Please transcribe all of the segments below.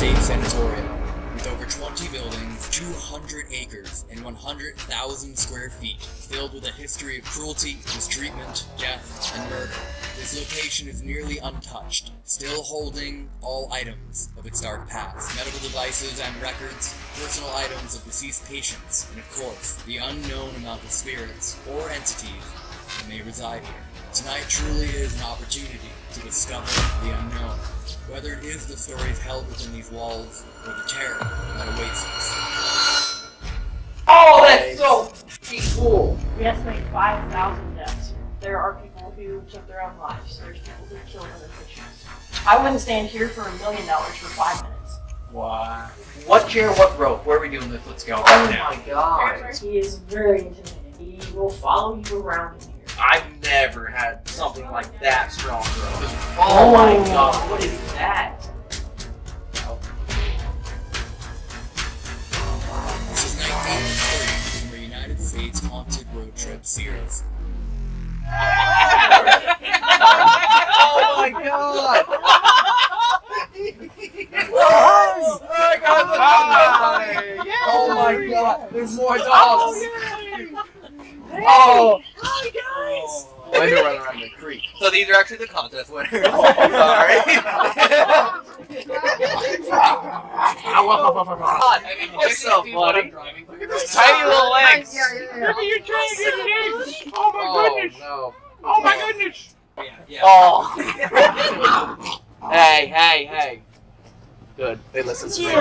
State Sanatorium. With over 20 buildings, 200 acres, and 100,000 square feet, filled with a history of cruelty, mistreatment, death, and murder. This location is nearly untouched, still holding all items of its dark past medical devices and records, personal items of deceased patients, and of course, the unknown amount of spirits or entities that may reside here. Tonight truly is an opportunity to discover the unknown, whether it is the stories held within these walls or the terror that awaits us. Oh, that's so fucking cool. We estimate 5,000 deaths. There are people who took their own lives. There's people who killed other patients. I wouldn't stand here for a million dollars for five minutes. Why? What chair, what rope? Where are we doing this? Let's go Oh right now. my god. He is very intimidating. He will follow you around in here. I've never had something like that strong, bro. Oh. oh my god, what is that? This is 1930 from the United States Haunted Road Trip series. oh my god! oh my god! Oh my god! There's more dogs! Oh! oh. Hi guys! I had to run around the creek. So these are actually the contest winners. Oh, sorry. Ah, god, I mean, you're so funny. Look at those tiny little legs. Look at your trying to get it in. Oh my Oh goodness. no. Oh my goodness. Oh. hey, hey, hey. Good. They listen to me.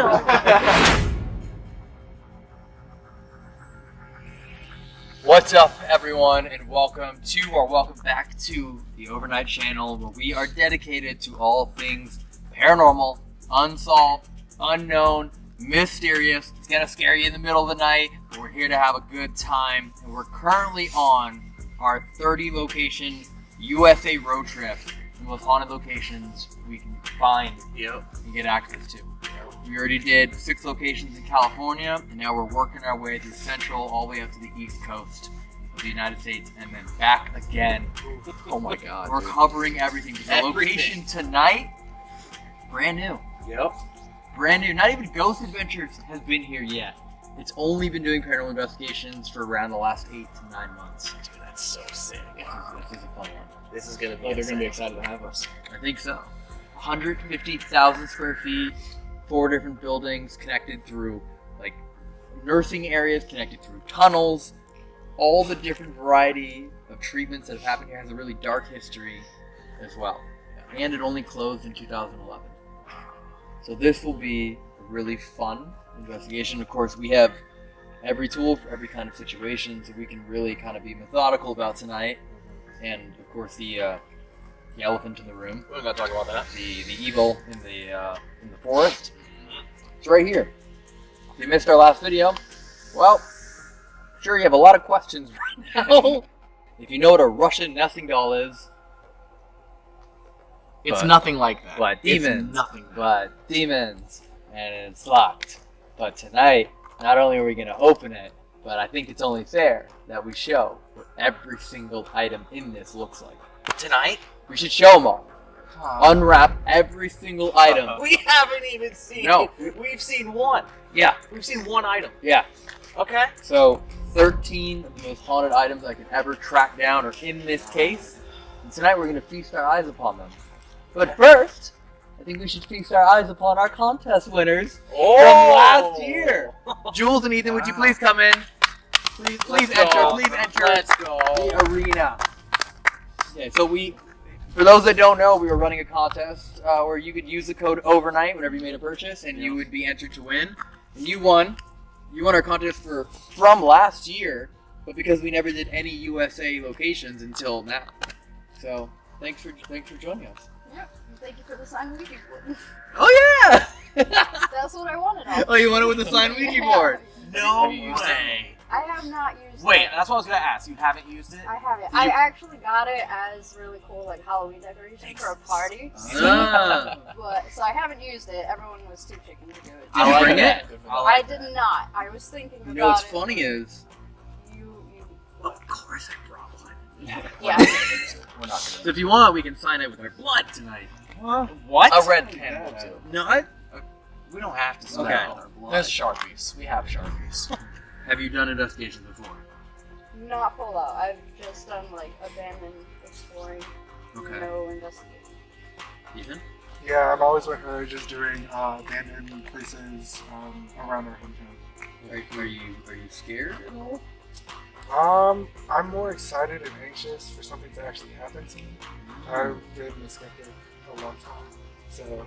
What's up, everyone, and welcome to or welcome back to the Overnight Channel, where we are dedicated to all things paranormal, unsolved, unknown, mysterious. It's gonna scare you in the middle of the night, but we're here to have a good time. And we're currently on our 30 location USA road trip, the most haunted locations we can find Yep. and get access to. We already did six locations in California, and now we're working our way through Central all the way up to the East Coast of the United States, and then back again. Oh my god. We're dude. covering everything. The location tonight, brand new. Yep. Brand new. Not even Ghost Adventures has been here yet. It's only been doing paranormal investigations for around the last eight to nine months. Dude, that's so sick. This is, this is a fun one. This is gonna be. Oh, they're gonna be excited to have us. I think so. 150,000 square feet, four different buildings connected through like nursing areas, connected through tunnels. All the different variety of treatments that have happened here has a really dark history as well. And it only closed in 2011. So this will be a really fun investigation. Of course, we have every tool for every kind of situation, so we can really kind of be methodical about tonight. And of course, the uh, the elephant in the room We're gonna talk about that. the the evil in the uh, in the forest. It's right here. If you missed our last video, well, sure you have a lot of questions right now. if you know what a Russian nesting doll is, It's But- nothing like that. but It's demons, nothing. but demons, and it's locked. But tonight, not only are we going to open it, but I think it's only fair that we show what every single item in this looks like. Tonight? We should show them all. Unwrap every single item. Uh-huh. We haven't even seen. No. We've seen one. Yeah, We've seen one item. yeah. Okay. So, 13 of the most haunted items I could ever track down are in this case. And tonight we're going to feast our eyes upon them. But first, I think we should feast our eyes upon our contest winners Oh. from last year. Jules and Ethan, would you please come in? Please, please Let's enter. go. Please enter Let's go. the arena. Okay, so we, for those that don't know, we were running a contest uh, where you could use the code overnight whenever you made a purchase, and you would be entered to win. And you won. You won our contest for from last year, but because we never did any USA locations until now. So thanks for thanks for joining us. Thank you for the sign Ouija board. Oh yeah! That's what I wanted. Oh, you wanted with the sign Ouija board. No Have you used it? way. I have not used Wait, it. that's what I was gonna ask. You haven't used it? I haven't. Did I actually got it as really cool like Halloween decoration for a party. Ah. But so I haven't used it. Everyone was too chicken to do it. Did you like bring it? I I did that. not. I was thinking about You know what's it. funny is You, you, Of course I brought one. yeah. We're not so if you want, we can sign it with our blood tonight. gonna. What? A red pen will do. No, I. We don't have to smell Okay. their blood. There's Sharpies. We have Sharpies. Have you done investigations before? Not full out. I've just done like abandoned exploring. Okay. No investigation. Ethan? Yeah, I'm always with her, just doing uh, abandoned places um, around our hometown. Are, are you are you scared at all? Um, I'm more excited and anxious for something to actually happen to me. I've been a skeptic a long time, so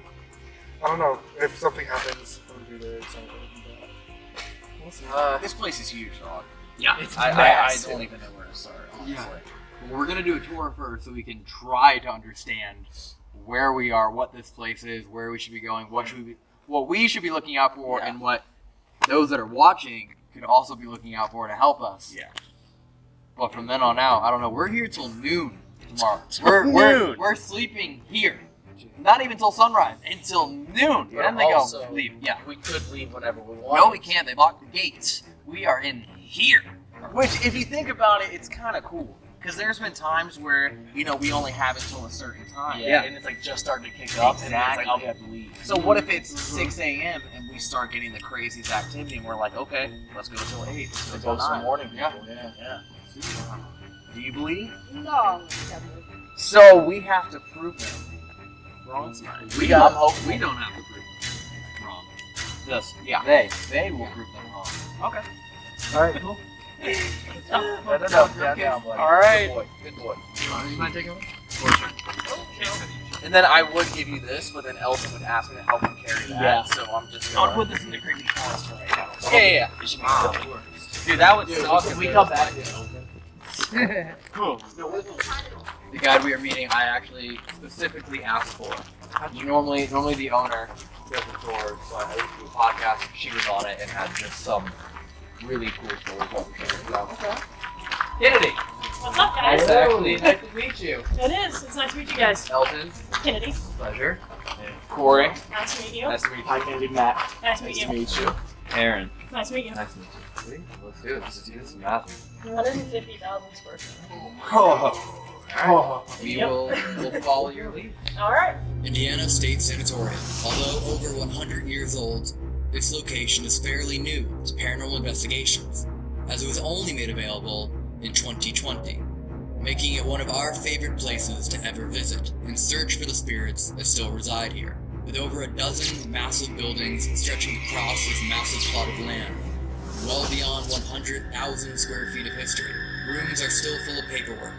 I don't know if something happens. I'm gonna be very excited. But we'll see. Uh, This place is huge, dog. Yeah. it's I, I, I don't even know where to start, honestly. Yeah. Well, we're gonna do a tour first, so we can try to understand where we are, what this place is, where we should be going, what should we be, what we should be looking out for, Yeah. and what those that are watching could also be looking out for to help us. Yeah. But from then on out, I don't know. We're here till noon tomorrow. We're we're, Noon. we're sleeping here. Not even till sunrise. Until noon. But then they go also- leave. Yeah. We could leave whenever we want. No, we can't. They locked the gates. We are in here. Which, if you think about it, it's kind of cool. Because there's been times where, you know, we only have it till a certain time. Yeah, Yeah. and it's like just starting to kick up, and it's like, Exactly. oh, we have to leave. So what if it's 6 a.m. and we start getting the craziest activity and we're like, okay, let's go till 8, let's go till also 9. morning Yeah. Yeah. Yeah. Do you believe? No, So we have to prove them wrong tonight. We got- don't hope we don't have to prove them wrong. Yes. Yeah. They they will prove them wrong. Okay. All right. Cool. no, no, no, down, down, All right. Good boy. Good boy. You mind taking one? Oh, and then I would give you this, but then Elton would ask me to help him carry that. Yeah. So I'm just I'll gonna. put this in the creepy past right now. Yeah, yeah, yeah. It should be Wow. Dude, that would Dude, suck. can if we come back like- to open? The guide we are meeting, I actually specifically asked for. Normally, normally the owner does the tour, so I listened to a podcast. She was on it and had just some really cool stories about the tour. So. Kennedy, What's up, guys? to actually nice to meet you. It is. It's nice to meet you guys. Elton, Kennedy, pleasure. Corey. nice to meet you. Nice to meet you. Hi, Candy Matt. Nice to meet you. Nice to meet you. Aaron, Nice to meet you. nice to meet you. Sweet. Let's do it. This is, this is massive. 150,000 square feet. Oh. We Yep. will we'll follow your lead. All right. Indiana State Sanatorium. Although over 100 years old, this location is fairly new to paranormal investigations, as it was only made available in 2020, making it one of our favorite places to ever visit and search for the spirits that still reside here. With over a dozen massive buildings stretching across this massive plot of land, well beyond 100,000 square feet of history, rooms are still full of paperwork,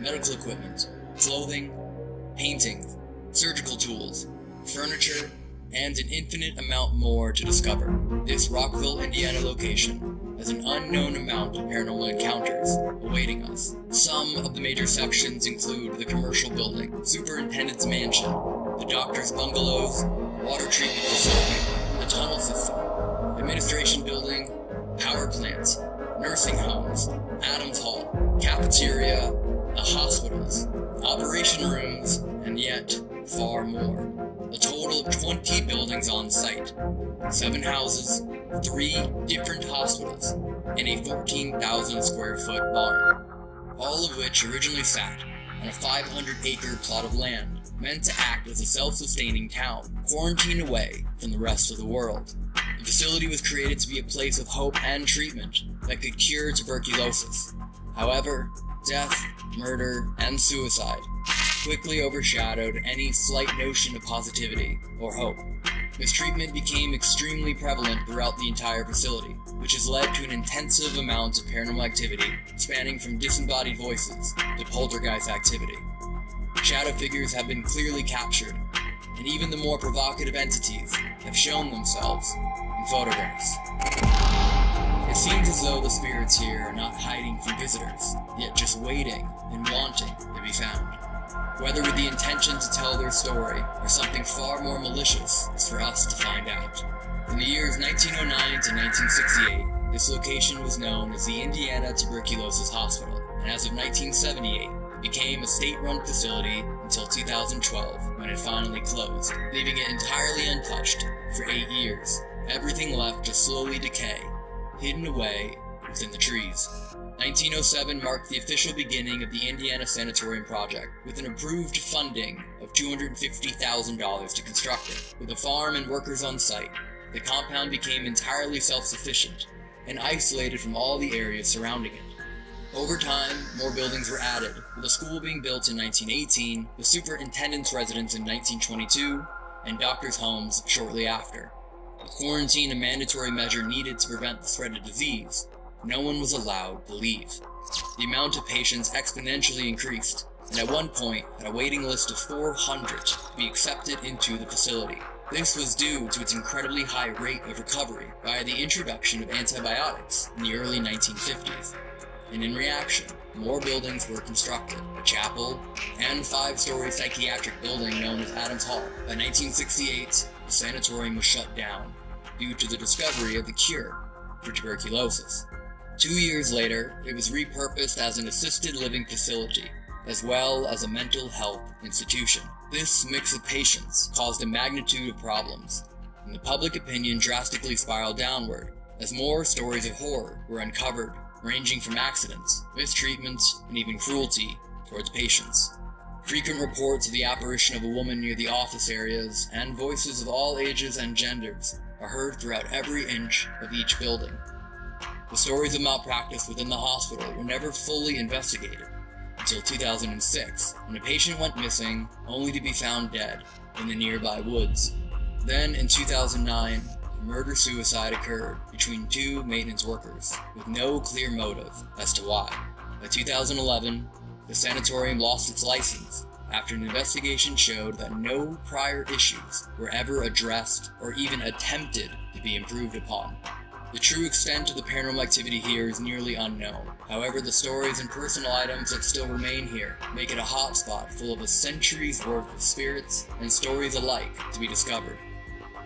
medical equipment, clothing, paintings, surgical tools, furniture, and an infinite amount more to discover. This Rockville, Indiana location has an unknown amount of paranormal encounters awaiting us. Some of the major sections include the commercial building, superintendent's mansion, the doctor's bungalows, water treatment facility, the tunnel system, administration building, power plants, nursing homes, Adams Hall, cafeteria, hospitals, operation rooms, and yet far more. A total of 20 buildings on site, 7 houses, 3 different hospitals, and a 14,000 square foot barn. All of which originally sat on a 500 acre plot of land meant to act as a self sustaining town, quarantined away from the rest of the world. The facility was created to be a place of hope and treatment that could cure tuberculosis. However, death, murder, and suicide quickly overshadowed any slight notion of positivity or hope. Mistreatment became extremely prevalent throughout the entire facility, which has led to an intensive amount of paranormal activity spanning from disembodied voices to poltergeist activity. Shadow figures have been clearly captured, and even the more provocative entities have shown themselves in photographs. It seems as though the spirits here are not hiding from visitors, yet just waiting and wanting to be found. Whether with the intention to tell their story or something far more malicious is for us to find out. From the years 1909 to 1968, this location was known as the Indiana Tuberculosis Hospital, and as of 1978, it became a state-run facility until 2012, when it finally closed, leaving it entirely untouched for eight years. Everything left to slowly decay, hidden away within the trees. 1907 marked the official beginning of the Indiana Sanatorium project, with an approved funding of $250,000 to construct it. With a farm and workers on site, the compound became entirely self-sufficient and isolated from all the areas surrounding it. Over time, more buildings were added, with a school being built in 1918, the superintendent's residence in 1922, and doctors' homes shortly after. Quarantine a mandatory measure needed to prevent the spread of disease, no one was allowed to leave. The amount of patients exponentially increased, and at one point had a waiting list of 400 to be accepted into the facility. This was due to its incredibly high rate of recovery via the introduction of antibiotics in the early 1950s. And in reaction, more buildings were constructed, a chapel, and five-story psychiatric building known as Adams Hall. By 1968, the sanatorium was shut down due to the discovery of the cure for tuberculosis. Two years later, it was repurposed as an assisted living facility, as well as a mental health institution. This mix of patients caused a magnitude of problems, and the public opinion drastically spiraled downward as more stories of horror were uncovered, ranging from accidents, mistreatment, and even cruelty towards patients. Frequent reports of the apparition of a woman near the office areas and voices of all ages and genders are heard throughout every inch of each building. The stories of malpractice within the hospital were never fully investigated until 2006, when a patient went missing only to be found dead in the nearby woods. Then, in 2009, a murder-suicide occurred between two maintenance workers, with no clear motive as to why. By 2011, the sanatorium lost its license after an investigation showed that no prior issues were ever addressed or even attempted to be improved upon. The true extent of the paranormal activity here is nearly unknown. However, the stories and personal items that still remain here make it a hotspot full of a century's worth of spirits and stories alike to be discovered.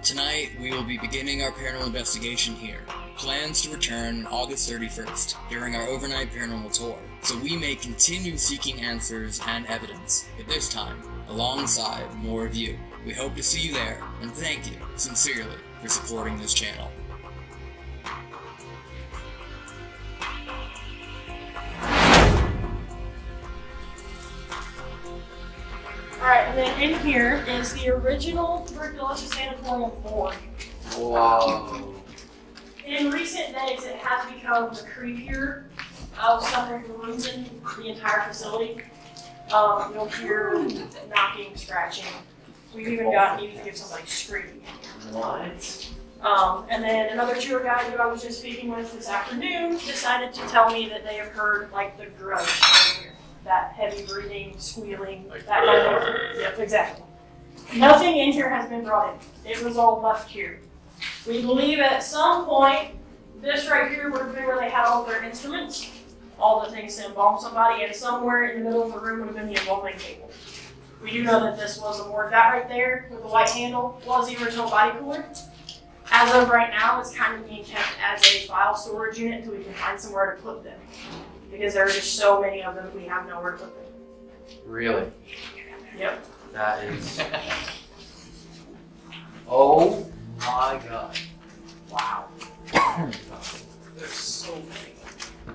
Tonight, we will be beginning our paranormal investigation here. Plans to return August 31st during our overnight paranormal tour, so we may continue seeking answers and evidence, but this time alongside more of you. We hope to see you there, and thank you sincerely for supporting this channel. Alright, and then in here is the original tuberculosis sanatorium board. Wow. In recent days, it has become the creepier of New England, the entire facility. Um, you'll hear knocking, scratching. We've even gotten even to give somebody screaming. What? Um, and then another tour guide who I was just speaking with this afternoon decided to tell me that they have heard like the grudge here. That heavy breathing, squealing, that kind of Yep, exactly. Nothing in here has been brought in. It was all left here. We believe at some point, this right here would have been where they had all their instruments, all the things to embalm somebody, and somewhere in the middle of the room would have been the embalming table. We do know that this was a board. That right there with the white handle was the original body cooler. As of right now, it's kind of being kept as a file storage unit until we can find somewhere to put them. Because there are just so many of them, we have nowhere to put them. Really? Yep. That is. Oh my god. Wow. There's so many.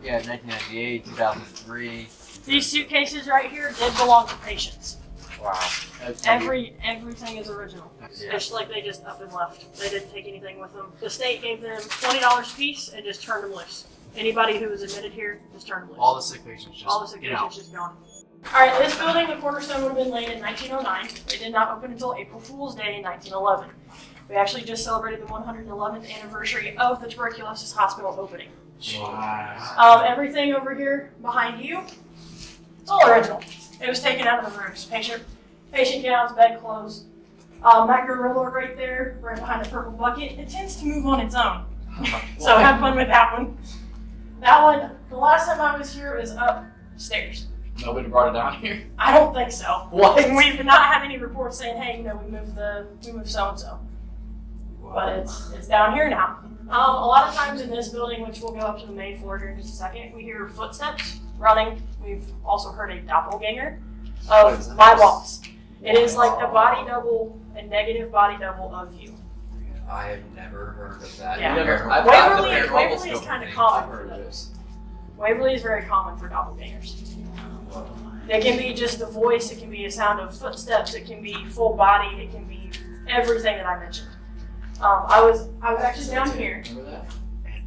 Yeah, 1998, 2003. These suitcases right here did belong to patients. Wow. That's Every everything is original. Yeah. It's like they just up and left. They didn't take anything with them. The state gave them twenty dollars a piece and just turned them loose. Anybody who was admitted here just turned loose. All the sick patients just All the get out. signatures just gone. All right, this building, the cornerstone would have been laid in 1909. It did not open until April Fool's Day in 1911. We actually just celebrated the 111th anniversary of the tuberculosis hospital opening. Wow. Um, everything over here behind you, it's all original. It was taken out of the rooms. Patient, patient gowns, bed clothes. Um, that gorilla right there, right behind the purple bucket, it tends to move on its own. so have fun with that one. That one, the last time I was here, was upstairs. Nobody brought it down here. I don't think so. What? We've not had any reports saying, hey, you know, we moved the we moved so and so. But it's it's down here now. Um, a lot of times in this building, which we'll go up to the main floor here in just a second, we hear footsteps running. We've also heard a doppelganger of my boss. It is like the body double, a negative body double of you. I have never heard of that. Yeah. Never- I've got the Waverly, paranormal Waverly is scope kind of common for heard of it. those. Waverly is very common for doppelgangers. It can be just the voice, it can be a sound of footsteps, it can be full body, it can be everything that I mentioned. Um, I was I was actually down here. Remember that?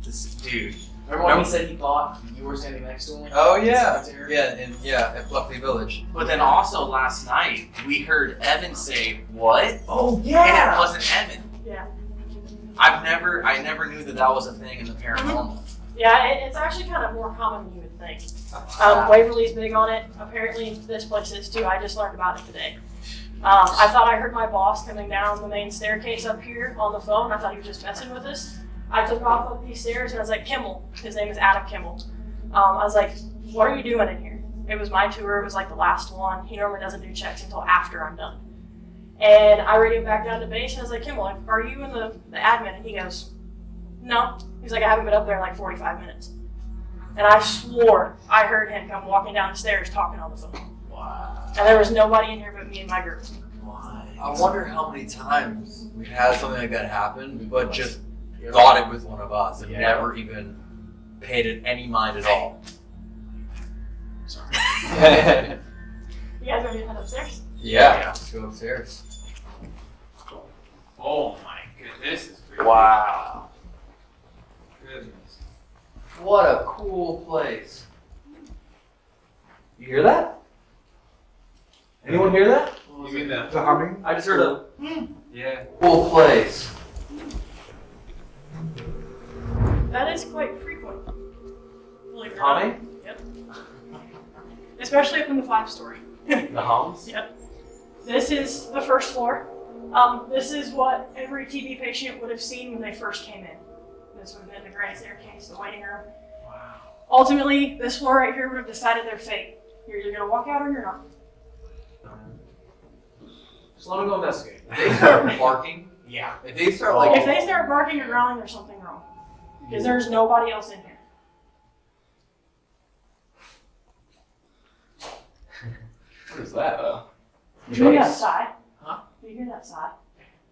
This dude. Remember when he said he thought you were standing next to him? Oh yeah, yeah, and yeah, at Buckley Village. But then also last night we heard Evan say what? Oh yeah, And it wasn't Evan. Yeah. I've never, I never knew that that was a thing in the paranormal. Yeah, it, it's actually kind of more common than you would think. Um, Waverly's big on it. Apparently, this place is too. I just learned about it today. Um, I thought I heard my boss coming down the main staircase up here on the phone. I thought he was just messing with us. I took off up these stairs and I was like, Kimmel. His name is Adam Kimmel. Um, I was like, what are you doing in here? It was my tour. It was like the last one. He normally doesn't do checks until after I'm done. And I radioed back down to base and I was like, Kimmel, are you in the, the admin? And he goes, no. He's like, I haven't been up there in like 45 minutes. And I swore I heard him come walking down the stairs talking on the phone. Wow. And there was nobody in here but me and my group. Why? I wonder how many times we've had something like that happen, but just thought it was one of us and Yeah. never even paid it any mind at all. Sorry. You guys ready to head upstairs? Yeah, let's go upstairs. Oh my goodness, this is creepy. wow. Goodness. What a cool place. You hear that? Anyone hear that? You mean the? The humming? I just heard a Yeah. cool place. That is quite frequent. Believe it or Yep. Especially up in the five story. The hums? Yep. This is the first floor. Um, this is what every TB patient would have seen when they first came in. This would have been the grand staircase, the waiting room. Wow. Ultimately, this floor right here would have decided their fate. You're either gonna walk out or you're not. Just let him go investigate. If they start barking, Yeah. if they start like If they start barking or growling, there's something wrong. Because there's nobody else in here. What is that? Uh, Did you hear that sigh? Huh? Did you hear that sigh?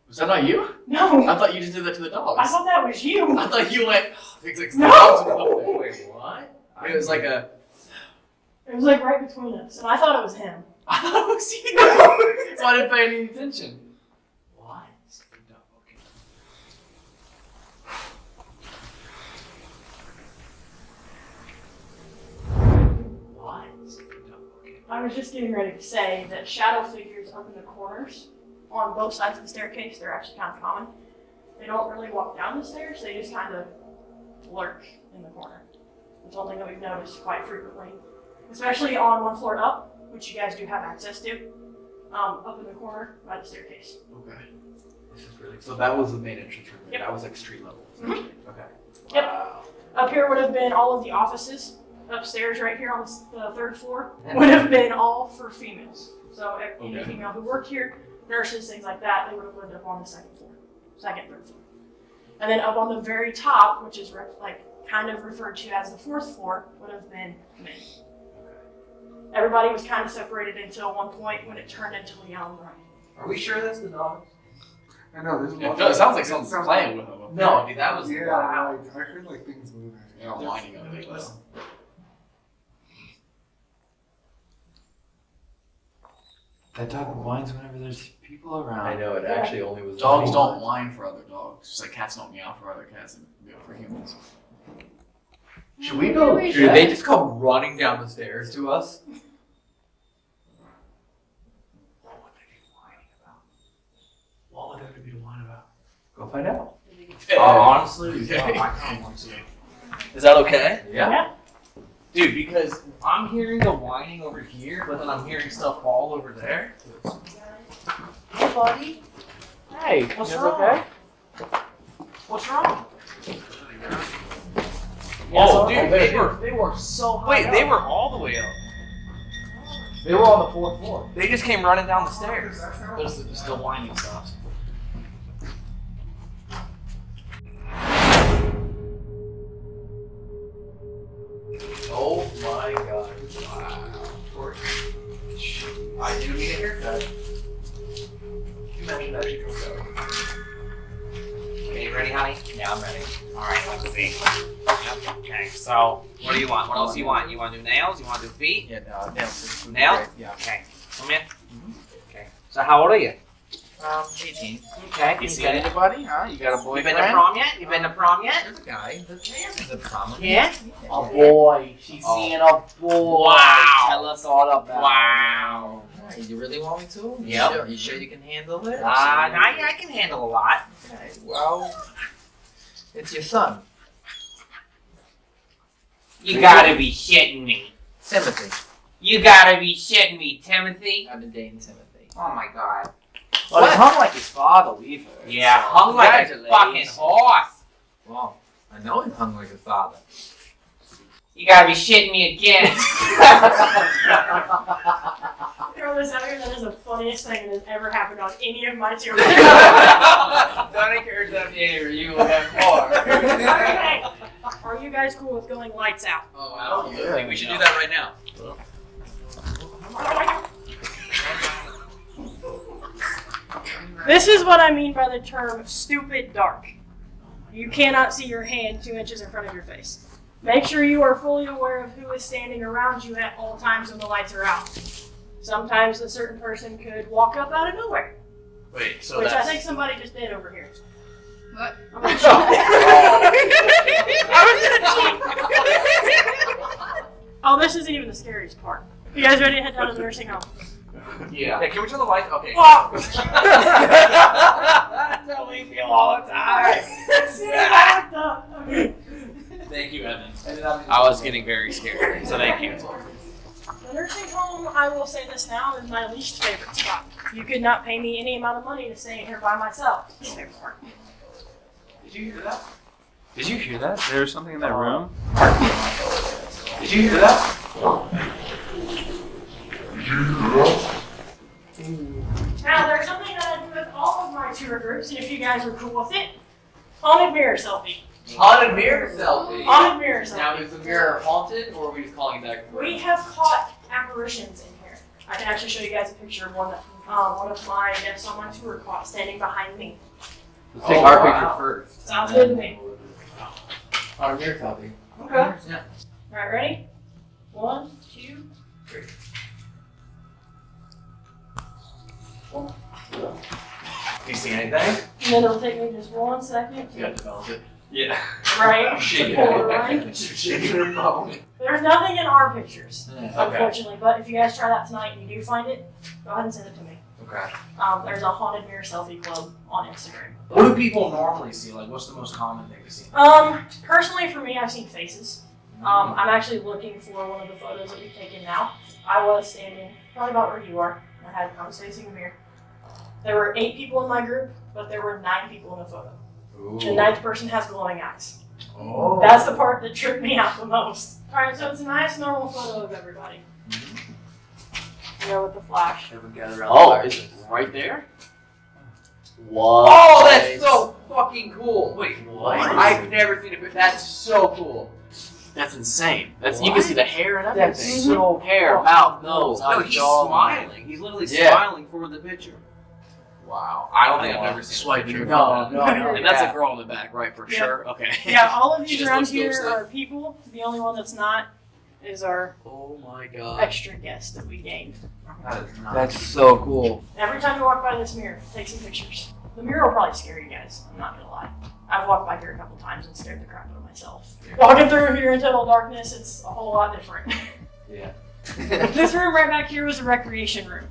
Was that not you? No. I thought you just did that to the dogs. I thought that was you. I thought you went. Oh, Fix like No. the dogs were up there. Wait, what? I mean, it was like a. It was like right between us, and I thought it was him. I thought it was you. so I didn't pay any attention. What? Okay. What? Okay. I was just getting ready to say that shadow figures up in the corners on both sides of the staircase, they're actually kind of common. They don't really walk down the stairs, they just kind of lurk in the corner. It's something that we've noticed quite frequently, especially on one floor up, which you guys do have access to, um, up in the corner by the staircase. Okay. This is really. So that was the main entrance room. Yep. That was like street level. Mhm. Okay. Yep. Up here would have been all of the offices. Upstairs, right here on the third floor, would have been all for females. So any Okay. female who worked here, nurses, things like that, they would have lived up on the second floor, second, third floor. And then up on the very top, which is re- like kind of referred to as the fourth floor, would have been men. Everybody was kind of separated until one point when it turned into Leon Ryan. Are we sure that's the dogs? I know, there's a lot it does- of- sounds like it someone's sounds playing with them. No, dude, that was Yeah, loud. like, I heard like things moving. They're all whining on it. Listen. That dog whines whenever there's people around. I know it actually only was Dogs don't whine for other dogs, just like cats don't meow for other cats and meow for humans. Should we go? Maybe Should they just come running down the stairs to us? What would they be whining about? What would there be to whine about? Go find out. Uh, honestly, Okay. no, I kind of want to. Is that okay? yeah. Yeah. Dude, because I'm hearing the whining over here, but then I'm hearing stuff all over there. Hey, buddy. Hey, what's wrong? Okay? What's wrong? oh, dude, they were they were so high. Wait, they were all the way up. They were on the fourth floor. They just came running down the stairs. But it's it's still whining stuff. So what do you want? What else do you want? You want to do nails? You want to do feet? Yeah, no, nails. Nails? Yeah. Okay. Come here. Okay. So how old are you? Um, 18. Okay. You You seen got it. anybody? Huh? You got a boyfriend? You been to prom yet? You been to prom yet? There's a guy. The man is a problem. Yeah. A boy. She's Oh. seeing a boy. Wow. Tell us all about it. Wow. Hey, you really want me to? You Yep. Sure, you sure you can handle it? Uh, now yeah, I can handle a lot. Okay, well, it's your son, You gotta be shitting me. Timothy. You gotta be shitting me, Timothy. I've been dating Timothy. Oh my god. Well, he hung like his father, we've. Yeah, so hung like a fucking horse. Well, I know him hung like his father. You gotta be shitting me again. Throw this out here. That is the funniest thing that has ever happened on any of my tours. Don't encourage that behavior. You will have more. okay. Are guys cool with going lights out? Oh, wow. I think we should do that right now. This is what I mean by the term stupid dark. You cannot see your hand two inches in front of your face. Make sure you are fully aware of who is standing around you at all times when the lights are out. Sometimes a certain person could walk up out of nowhere, Wait, so which I think somebody just did over here. What? I'm gonna cheat. oh, this isn't even the scariest part. You guys ready to head down to the nursing home? Yeah. Hey, can we turn the lights? Okay. Whoa! That's how we feel all the time. Okay. Thank you, Evan. I was getting very scared, so thank you. The nursing home, I will say this now, is my least favorite spot. You could not pay me any amount of money to stay in here by myself. Favorite part. Did you hear that? Did you hear that? There was something in that room. Did you hear that? Now, there's something that I do with all of my tour groups, and if you guys are cool with it, haunted mirror selfie. Haunted mirror selfie. Haunted mirror selfie. Now, is the mirror haunted, or are we just calling it back? We have caught apparitions in here. I can actually show you guys a picture of one that um, one of my guests on my tour caught standing behind me. Let's take Oh, our wow. picture first. Sounds good to me. Haunted mirror selfie. Okay. Yeah. Alright, ready? One, two, Do you see anything? and then it'll take me just one second You gotta develop it. Yeah. right Shake to pull it right. it. Shake your phone. There's nothing in our pictures, Okay. unfortunately. But if you guys try that tonight and you do find it, go ahead and send it to me. Okay. Um, there's a haunted mirror selfie club on Instagram. What do people normally see? Like, what's the most common thing to see? Um, personally, for me, I've seen faces. Um, I'm actually looking for one of the photos that we've taken now. I was standing probably about where you are. I had I was facing the mirror. There were eight people in my group, but there were nine people in the photo. The ninth person has glowing eyes. Oh. That's the part that tripped me out the most. All right, so it's a nice normal photo of everybody. You know, with the flash. Everyone gather around Oh, the is it right there? What? Oh, that's so fucking cool. Wait, What? I've never seen it. That's so cool. That's insane. That's you can see the hair and everything. That's so hair, mouth, nose, No, eyes, he's jaw. smiling. He's literally Yeah. smiling for the picture. Wow. I don't think I've oh, ever seen a Swiping picture your no, no, no. And that's a girl in the back, right? For Yeah. sure. Okay. Yeah, all of these around here are people. The only one that's not is our Oh my god. extra guest that we gained. That is not. That's so cool. Every time you walk by this mirror, take some pictures. The mirror will probably scare you guys. I'm not gonna lie. I've walked by here a couple times and scared the crap out of myself. Walking through here in total darkness, it's a whole lot different. Yeah. this room right back here was a recreation room.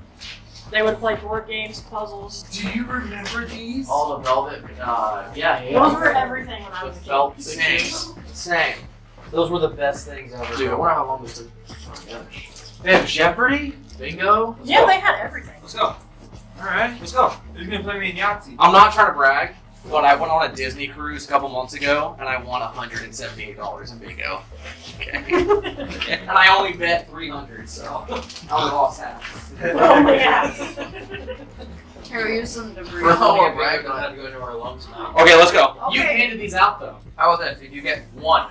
They would play board games, puzzles. Do you remember these? All the velvet. Uh, yeah, yeah. Those were everything when I The was a kid. felt Same. things. Same. Those were the best things ever. Dude, I wonder how long this took. They have Jeopardy, Bingo. Let's Yeah, go. they had everything. Let's go. All right. Let's go. Who's gonna play me in Yahtzee? I'm not trying to brag, but I went on a Disney cruise a couple months ago and I won $178 in bingo. Okay. and I only bet 300, so I lost half. Oh my god. Here, we use some debris. We're all Yeah, brag bingo. on how to go into our lungs now. Okay, let's go. You handed these out though. How about this? Did you get one,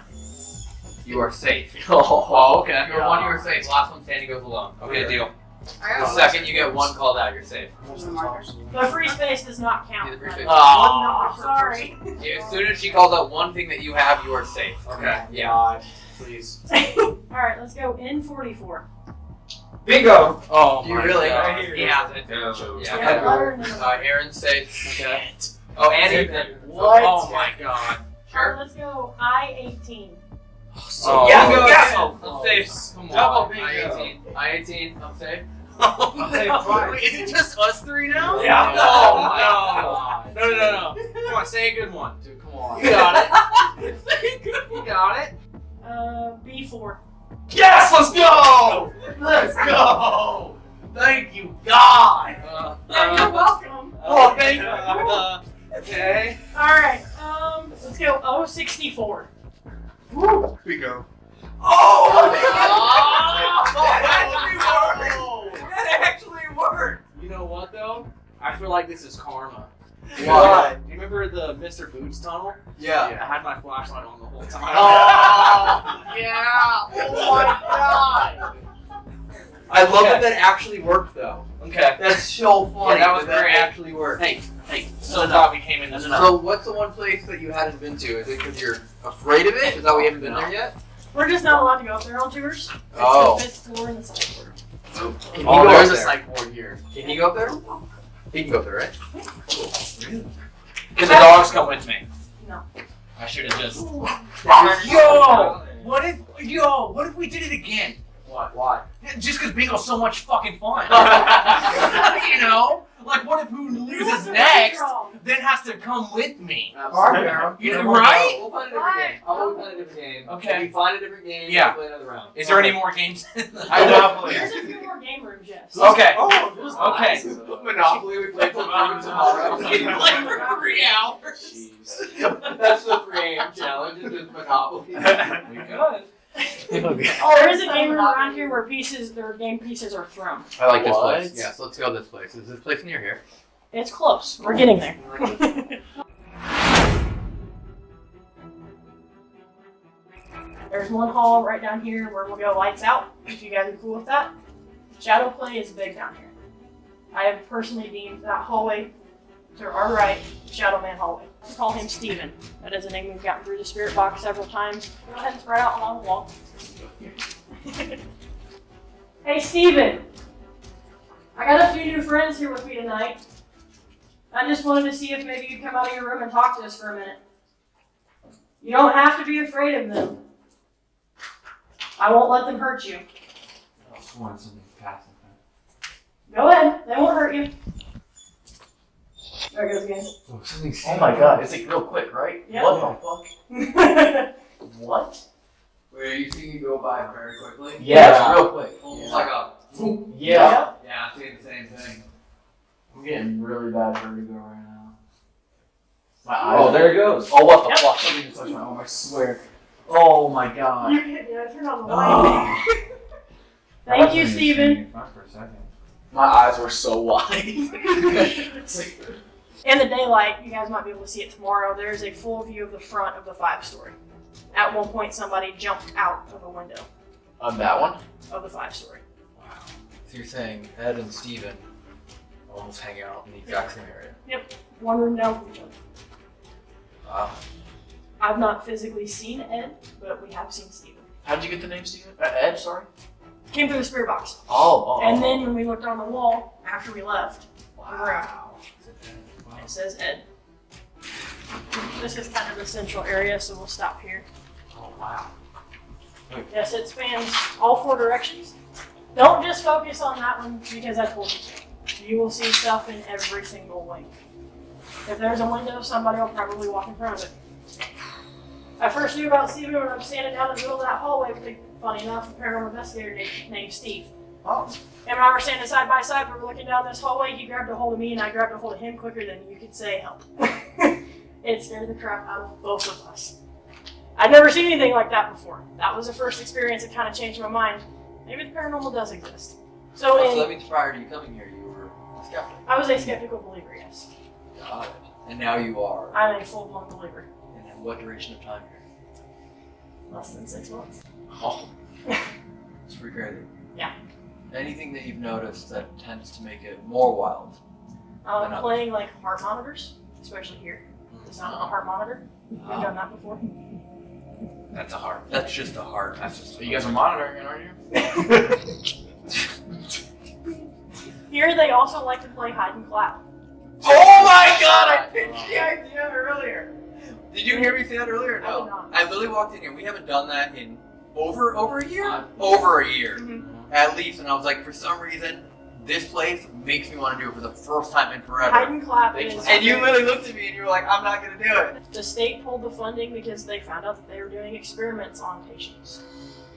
you are safe. Oh, okay. If you're one, you are safe. Last one standing goes alone. Okay, deal. The second you get one called out, you're safe. The free space does not count. Yeah, the free space. Oh. No, sorry. Yeah, As soon as she calls out one thing that you have, you are safe. Okay. Yeah. God, please. All right, let's go in 44. Bingo. Oh Do you my really? God. Right here. Yeah. Yeah. Yeah. Yeah, letter and then a- Uh, Aaron's safe. Okay. Oh, and Same Ethan. What? Oh my God. All right, let's go I 18. So Oh. yeah, Bingo. yes. Oh. I'm safe. Come Double on. bingo. I 18. I 18. I'm safe. I'm safe twice. Wait, is it just us three now? Yeah. Oh my God. No, no, no, no. Come on, say a good one. Dude, come on. You got it. say a good. You got it. Uh, B4. Yes, let's go. Let's go. Thank you, God. Uh, Yeah, you're welcome. Oh, thank you. uh, okay. All right, um, let's go O64. Bingo. Oh, that actually worked. That actually worked! You know what though? I feel like this is karma. Why? Do you remember the Mr. Boots tunnel? Yeah. I had my flashlight on the whole time. Oh, yeah! Oh my god! I love Okay. that that actually worked though. Okay. That's so funny. Yeah, that was that great. actually worked. Hey, hey, so glad we came in this So what's the one place that you hadn't been to? Is it because you're afraid of it? Is that we haven't been there yet? We're just not allowed to go up there on tours. It's Oh. the fifth floor and the second floor. Can Oh, go there's up a there? psych ward here. Can he go up there? He can go up there, right? Cool. Can the dogs come with me? No. I should have just. Yo! What if, yo, what if we did it again? What? Why? Just because bingo's so much fucking fun. you know? Like, what if who loses next then has to come with me? You know, right? We'll find a different game. How about we find a different game? Okay. If we find a different game, Yeah. we'll play another round. Is there any more games? I Monopoly. There's a few more game rooms, yes. Okay. Oh, Okay. Monopoly, we played till three tomorrow. We can play for three hours. Jeez. That's the 3 a.m. challenge, is just Monopoly. We could. Oh, there is a game room around here where pieces, their game pieces are thrown. I like this What? place. Yeah, so let's go this place. Is this place near here? It's close. We're getting there. There's one hall right down here where we'll go lights out, if you guys are cool with that. Shadow play is big down here. I have personally deemed that hallway to our right, Shadow Man hallway. We call him Steven. That is a name we've gotten through the spirit box several times. Go ahead and spread out along the wall. hey Steven! I got a few new friends here with me tonight. I just wanted to see if maybe you'd come out of your room and talk to us for a minute. You don't have to be afraid of them. I won't let them hurt you. Go ahead, they won't hurt you. There it goes again. Oh, oh my god, it's like real quick, right? Yeah. What the fuck? What? Wait, are you seeing you go by very quickly? Yeah, real quick. Almost like a. Yeah. Yeah, I'm seeing the same thing. I'm getting really bad vertigo right now. My oh, eyes. Oh, there it goes. Oh, what the Yep. fuck? Something just touched my arm, I swear. Oh my god. You can, yeah, turn on the light. Oh. Thank you, Steven. My eyes were so wide. In the daylight, you guys might be able to see it tomorrow. There's a full view of the front of the five story. At one point, somebody jumped out of a window On that one? of the five story. Wow. So you're saying Ed and Steven almost hang out in the exact same area? Yep. One room down from each other. Wow. I've not physically seen Ed, but we have seen Steven. How'd you get the name Steven? Uh, Ed, sorry? Came through the spirit box. Oh, oh. And then when we looked on the wall after we left, Wow. it says Ed. This is kind of the central area, so we'll stop here. Oh, wow. Yes, it spans all four directions. Don't just focus on that one because I told you to. You will see stuff in every single wing. If there's a window, somebody will probably walk in front of it. I first knew about Steven when I'm standing down in the middle of that hallway with, a, funny enough, a paranormal investigator named Steve. Oh. And when I were standing side by side, we were looking down this hallway. He grabbed a hold of me, and I grabbed a hold of him quicker than you could say help. it scared the crap out of both of us. I'd never seen anything like that before. That was the first experience that kind of changed my mind. Maybe the paranormal does exist. So, oh, So in, that means prior to you coming here, you were a skeptic. I was a skeptical believer, yes. Got it. And now you are. I'm a full blown believer. And in what duration of time here? Less than six months. Oh. It's pretty crazy. Anything that you've noticed that tends to make it more wild? Um, Another. playing like heart monitors, especially here. The sound of a heart monitor. We've Oh. done that before. That's a heart. That's just a heart. That's just. You guys are monitoring it, aren't you? Here they also like to play hide and clap. Oh my god, I pitched the idea earlier. Did you hear me say that earlier? I did No. not. I literally walked in here. We haven't done that in over over a year? Uh, over a year. Mhm. At least. And I was like, for some reason, this place makes me want to do it for the first time in forever. and clap They is. And you literally looked at me and you were like, I'm not gonna do it. The state pulled the funding because they found out that they were doing experiments on patients.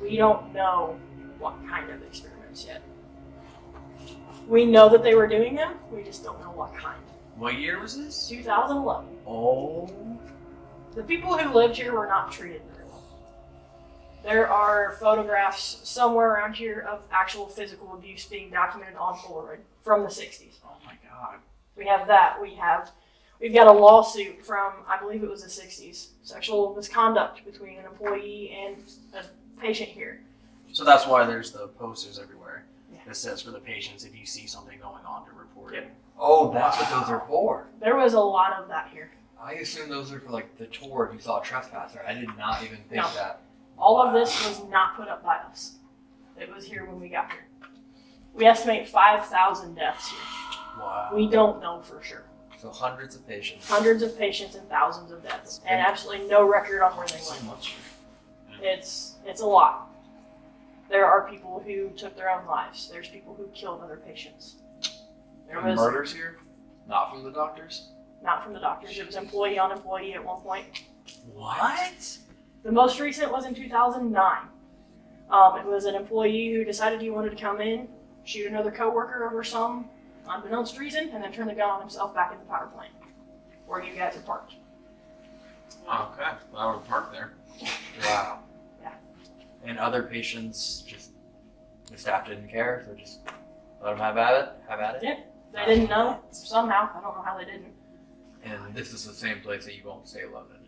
We don't know what kind of experiments yet. We know that they were doing them, we just don't know what kind. What year was this? 2011. Oh. The people who lived here were not treated. There are photographs somewhere around here of actual physical abuse being documented on Polaroid from the 60s. Oh my god. We have that. We have we've got a lawsuit from I believe it was the 60s. Sexual misconduct between an employee and a patient here. So that's why there's the posters everywhere. Yeah. That says for the patients, if you see something going on, to report it. Oh, that's what those are for. There was a lot of that here. I assume those are for like the tour if you saw a trespasser. I did not even think No. that. All of this was not put up by us. It was here when we got here. We estimate 5,000 deaths here. Wow. We don't know for sure. So hundreds of patients. Hundreds of patients and thousands of deaths, and absolutely no record on where they went. much. It's it's a lot. There are people who took their own lives. There's people who killed other patients. There And was murders here, not from the doctors. not from the doctors. It was employee on employee at one point. What? The most recent was in 2009. Um, it was an employee who decided he wanted to come in, shoot another coworker over some unbeknownst reason, and then turn the gun on himself back in the power plant, where you guys are parked. Okay. Well, I would park there. Wow. Yeah. And other patients just the staff didn't care, so just let them have at it. Have at it. Yeah. They didn't know somehow. I don't know how they didn't. And this is the same place that you won't stay loaded.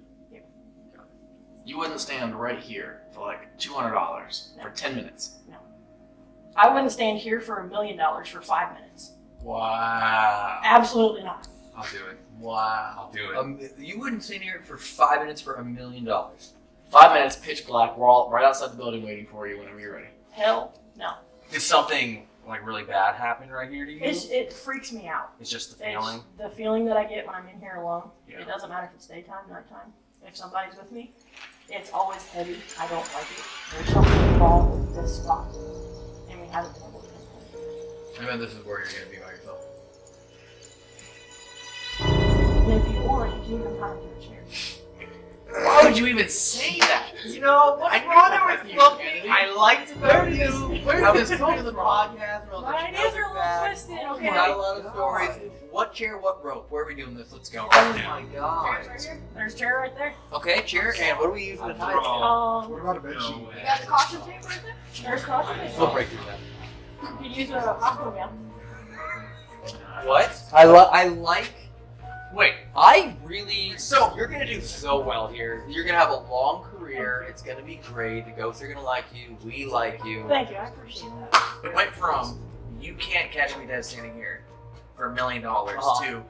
You wouldn't stand right here for like two hundred dollars for ten minutes. No. I wouldn't stand here for a million dollars for five minutes. Wow. Absolutely not. I'll do it. Wow. I'll do it. Um, you wouldn't stand here for five minutes for a million dollars. Five minutes, pitch black. We're all right outside the building waiting for you whenever you're ready. Hell no. Did something like really bad happen right here to you? It's, it freaks me out. It's just the It's feeling. the feeling that I get when I'm in here alone. Yeah. It doesn't matter if it's daytime, nighttime. If somebody's with me, it's always heavy. I don't like it. There's something wrong with this spot. And we haven't been able to. I mean, this is where you're gonna be by yourself. And if you want, you can even find your chair. Why would you even say that? You know, what's I wrong knew with it, you, Kennedy. Kennedy? I like to know you. where I did was this going come to the from? podcast. and I was My like, you ideas know are a little twisted, We okay? got a lot of stories. What chair? What rope? Where are we doing this? Let's go. Oh Right now. my god. Chairs right. There's a chair right there. Okay, chair. And what are we using to tie it? to? Um, What about a bed sheet? No way. You got the caution tape right there? there's caution tape. We'll break through that. You could use a hospital gown. What? I li- I like. Wait. I really. So you're gonna do so well here. You're gonna have a long career. It's gonna be great. The ghosts are gonna like you. We like you. Thank you, I appreciate that. It went from you can't catch me dead standing here for a million dollars Uh-huh. to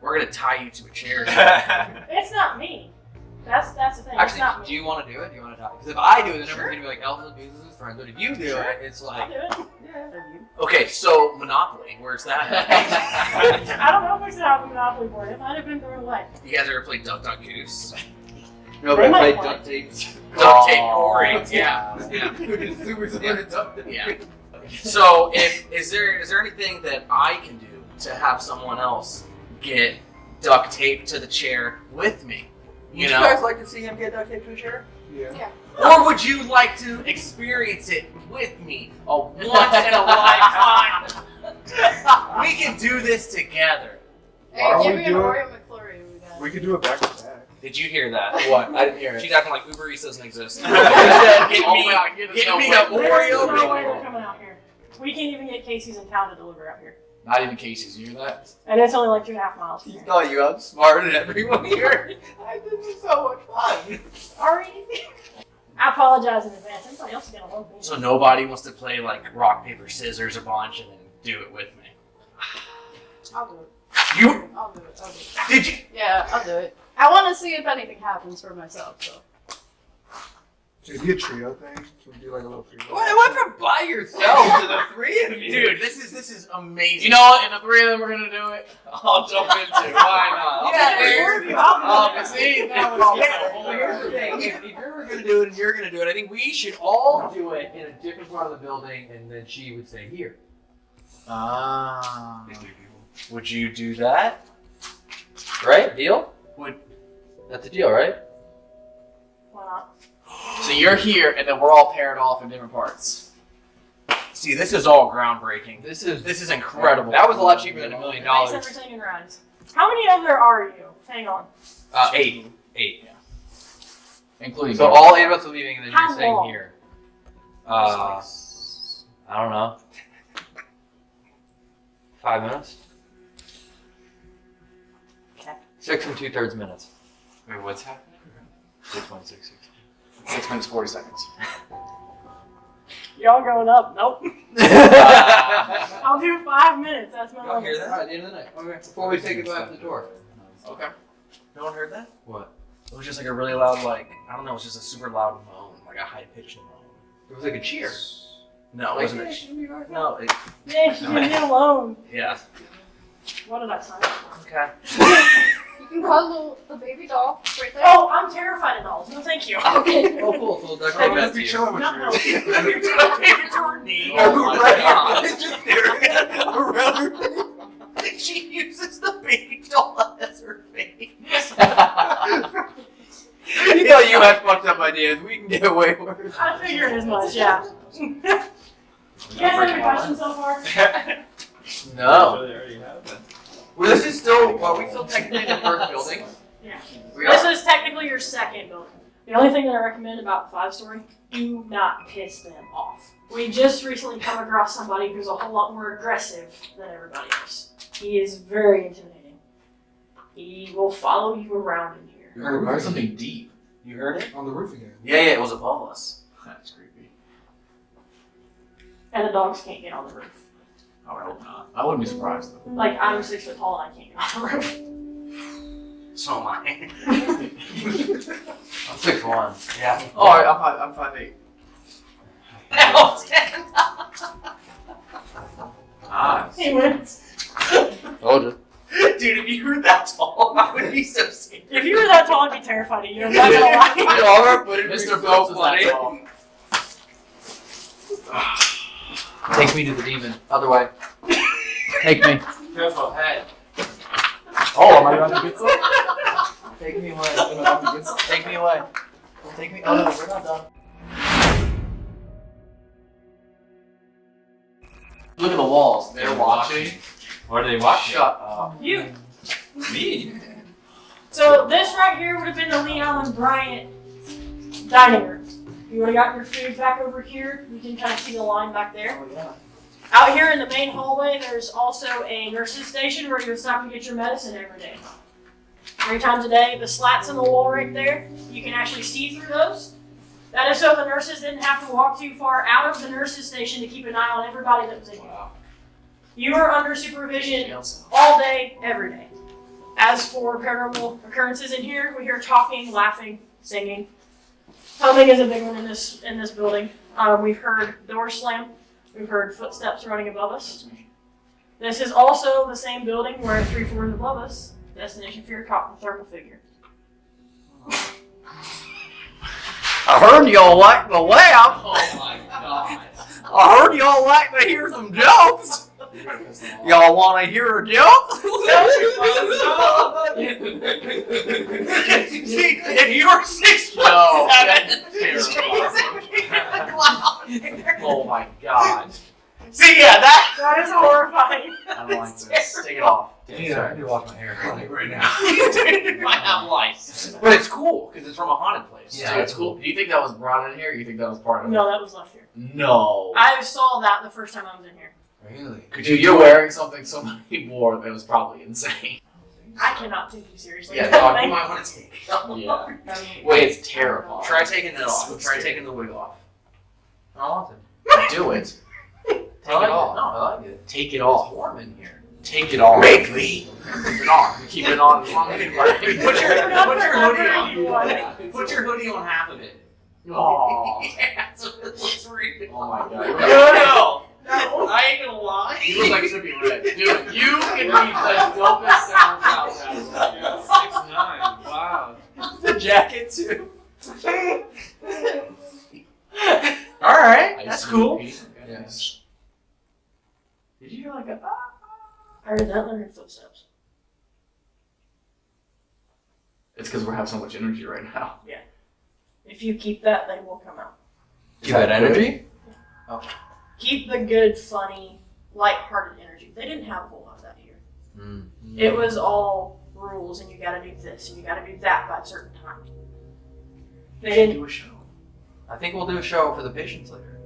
we're gonna tie you to a chair. It's not me. That's that's the thing. it's not Actually, me. do you want to do it? Do you want to talk? Because if I do it, then Sure. everyone's gonna be like, Elvis abuses his friends. But if you do Sure. it, it's like. I'll like. do it. Yeah. okay, so Monopoly, where's that? I don't know if we should have a monopoly board. It might have been thrown what? you guys ever played Duck Duck Goose? no, They but I played want duct tape. Duct oh. tape Oh. Corey. Yeah. yeah. Super super. Yeah. So, if is there is there anything that I can do to have someone else get duct tape to the chair with me? You Would know, you guys like to see him get duct tape to a chair? Yeah. or would you like to experience it with me? A once in a lifetime. we can do this together. Hey, Why don't give we me an do it? Oreo McFlurry. We got. Could do it back to back. Did you hear that? What? I didn't hear it. She's acting like Uber Eats doesn't exist. She said, "Give Oh me- my God, give give me me a a There's Oreo. no way Big they're coming out here. We can't even get Casey's in town to deliver out here. Not even Casey's. You hear that? And it's only like two and a half miles. He here. thought you outsmarted everyone here. I, this is so much fun. Ari, I apologize in advance. Everybody else is gonna love me. So nobody wants to play like rock paper scissors a bunch and then do it with me. I'll do it. You I'll do it. I'll do it. did you? Yeah, I'll do it. I want to see if anything happens for myself. So. Should it be a trio thing? Should we do like a little trio? What went from by yourself to the three of you? Dude, this is this is amazing. You know what? If the three of them are gonna do it, I'll jump into. it. Why not? I'll Yeah, be there. dude. Oh, see, that was Yeah, here's the thing. If, if you're gonna do it and you're gonna do it, I think we should all do it in a different part of the building, and then she would stay here. Ah. Would you do that? Right? Deal? Would- That's the deal, right? Why not? So you're here, and then we're all paired off in different parts. See, this is all groundbreaking. This is this is incredible. That was a lot cheaper than a million Thanks dollars. everything in. How many other are you? Hang on. Uh, eight. Eight. Including So all eight of us are leaving, and then How you're staying long? here. Uh, I don't know. Five minutes. Okay. Six and two thirds minutes. Wait, what's happening? Six point six six. Six minutes, 40 seconds. Y'all going up? Nope. I'll do five minutes. That's my Y'all limit. hear that? At the end of the night. Okay. Before we say goodbye to the door. Okay. No one heard that? What? It was just like a really loud, like I don't know, it was just a super loud moan, like a high pitched moan. It was like a cheer. No, it wasn't. A, should we be right no, it, Yeah, you leave me alone. yeah. What did I sign? up for? Okay. You can cuddle the baby doll right there. Oh, I'm terrified of dolls. No, thank you. Okay. Oh, cool. So that's Hey, all let's that's you. chilling with No, no. You're talking to oh, her knee. Oh my God. It's just staring around her. She uses the baby doll as her face. you thought you had fucked up ideas. We can get way worse. I figured as much. Yeah. you guys have any questions so far? No. They already have that. Well, this is still. well, we still technically in the first building? Yeah. We This are. is technically your second building. The only thing that I recommend about five story, do not piss them off. We just recently come across somebody who's a whole lot more aggressive than everybody else. He is very intimidating. He will follow you around in here. You heard, heard something deep. You heard it? On the roof again. Yeah, yeah, it was above us. That's creepy. And the dogs can't get on the roof. Oh, I hope not. I wouldn't be surprised though. Like I'm six foot tall and I can't get on the roof. So am I. I'm six one. yeah. Oh, I- I'm five. I'm five eight. Ah. He wins. Told you. Dude, if you were that tall, I would be so scared. If you were that tall, I'd be terrified of you. I'm not gonna lie. You know, I'm gonna put it Mr. so Phelps is that tall. Take me to the demon. Other way. Take me. Careful, head. Oh, am I on the good side? Take me away. Am I on the good? Take me away. Take me. Oh no, we're not done. Look at the walls. They're watching. What are they watching? Shut up. You. Me? So this right here would have been the Lee Allen Bryant dining room. You would have gotten your food back over here. You can kind of see the line back there. Oh, out here in the main hallway, there's also a nurse's station where you would stop and get your medicine every day. Three times a day. The slats in the wall right there, you can actually see through those. That is so the nurses didn't have to walk too far out of the nurse's station to keep an eye on everybody that was in here. You are under supervision all day, every day. As for paranormal occurrences in here, we hear talking, laughing, singing. Humming is a big one in this in this building. Um, we've heard doors slam. We've heard footsteps running above us. This is also the same building where three floors above us, Destination Fear caught the thermal figure. I heard y'all like the laugh. Oh my god. I heard y'all like to hear some jokes. Y'all want to hear a joke? See, if you're six foot No, seven, that's Jesus, Oh my god. See, yeah, that. That is horrifying. I don't like this. Take it off. Yeah, I need to wash my hair right now. Dude, might have lice. But it's cool because it's from a haunted place. Yeah, it's cool. Do you think that was brought in here? Or you think that was part of it? No, that was left here. No. I saw that the first time I was in here. Really? Dude, you're wearing something somebody wore that was probably insane. I cannot take you seriously. Yeah, dog, you might want to take. it. Yeah. I mean, Wait, it's terrifying. Try taking it off. So Try scary. taking the wig off. I don't want to. Do it. Take like it off. No, I like it. Take it It's off. warm in here. Take it off. Make me. Keep it on. Keep it on. Put your, Not put your hoodie on. you want. Put your hoodie on half of it. Oh. yeah, so it looks real. Oh my god. No, no, I ain't gonna lie. You look like Sippy Red. Dude, you can be the dopest sounds out. Six nine. Wow. The jacket too. Alright, that's cool. Yes. Did you hear like a ah? I heard that and I footsteps. It's because we're having so much energy right now. Yeah. If you keep that, they will come out. Keep that energy. Oh. Keep the good, funny, light-hearted energy. They didn't have a whole lot of that here. Mm. It was all rules, and you got to do this, and you got to do that by a certain time. They didn't. do a show. I think we'll do a show for the patients later.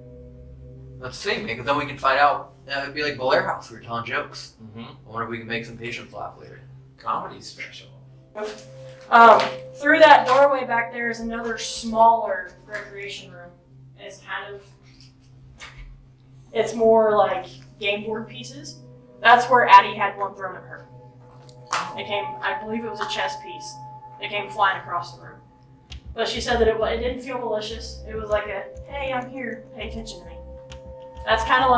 Let's see, maybe then we can find out. Uh, it'd be like Blair House. We were telling jokes. Mm-hmm. I wonder if we can make some patients laugh later. Comedy special. Um, through that doorway back there is another smaller recreation room. It's kind of. It's more like game board pieces. That's where Addie had one thrown at her. It came, I believe it was a chess piece. It came flying across the room. But she said that it, it didn't feel malicious. It was like a, hey, I'm here, pay attention to me. That's kind of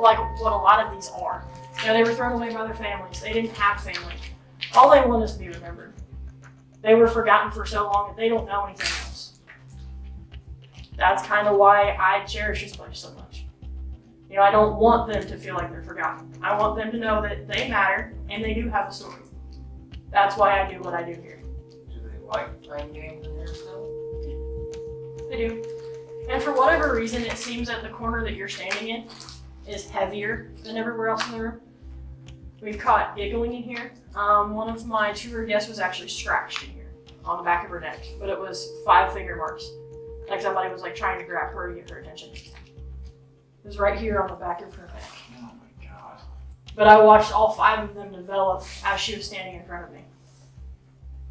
like what a lot of these are. You know, they were thrown away by their families. They didn't have family. All they want is to be remembered. They were forgotten for so long that they don't know anything else. That's kind of why I cherish this place so much. You know, I don't want them to feel like they're forgotten. I want them to know that they matter and they do have a story. That's why I do what I do here. Do they like playing games in here still? They do. And for whatever reason, it seems that the corner that you're standing in is heavier than everywhere else in the room. We've caught giggling in here. Um, one of my tour guests was actually scratched in here on the back of her neck, but it was five finger marks. Like somebody was like trying to grab her to get her attention. It was right here on the back of her neck. Oh my god. But I watched all five of them develop as she was standing in front of me.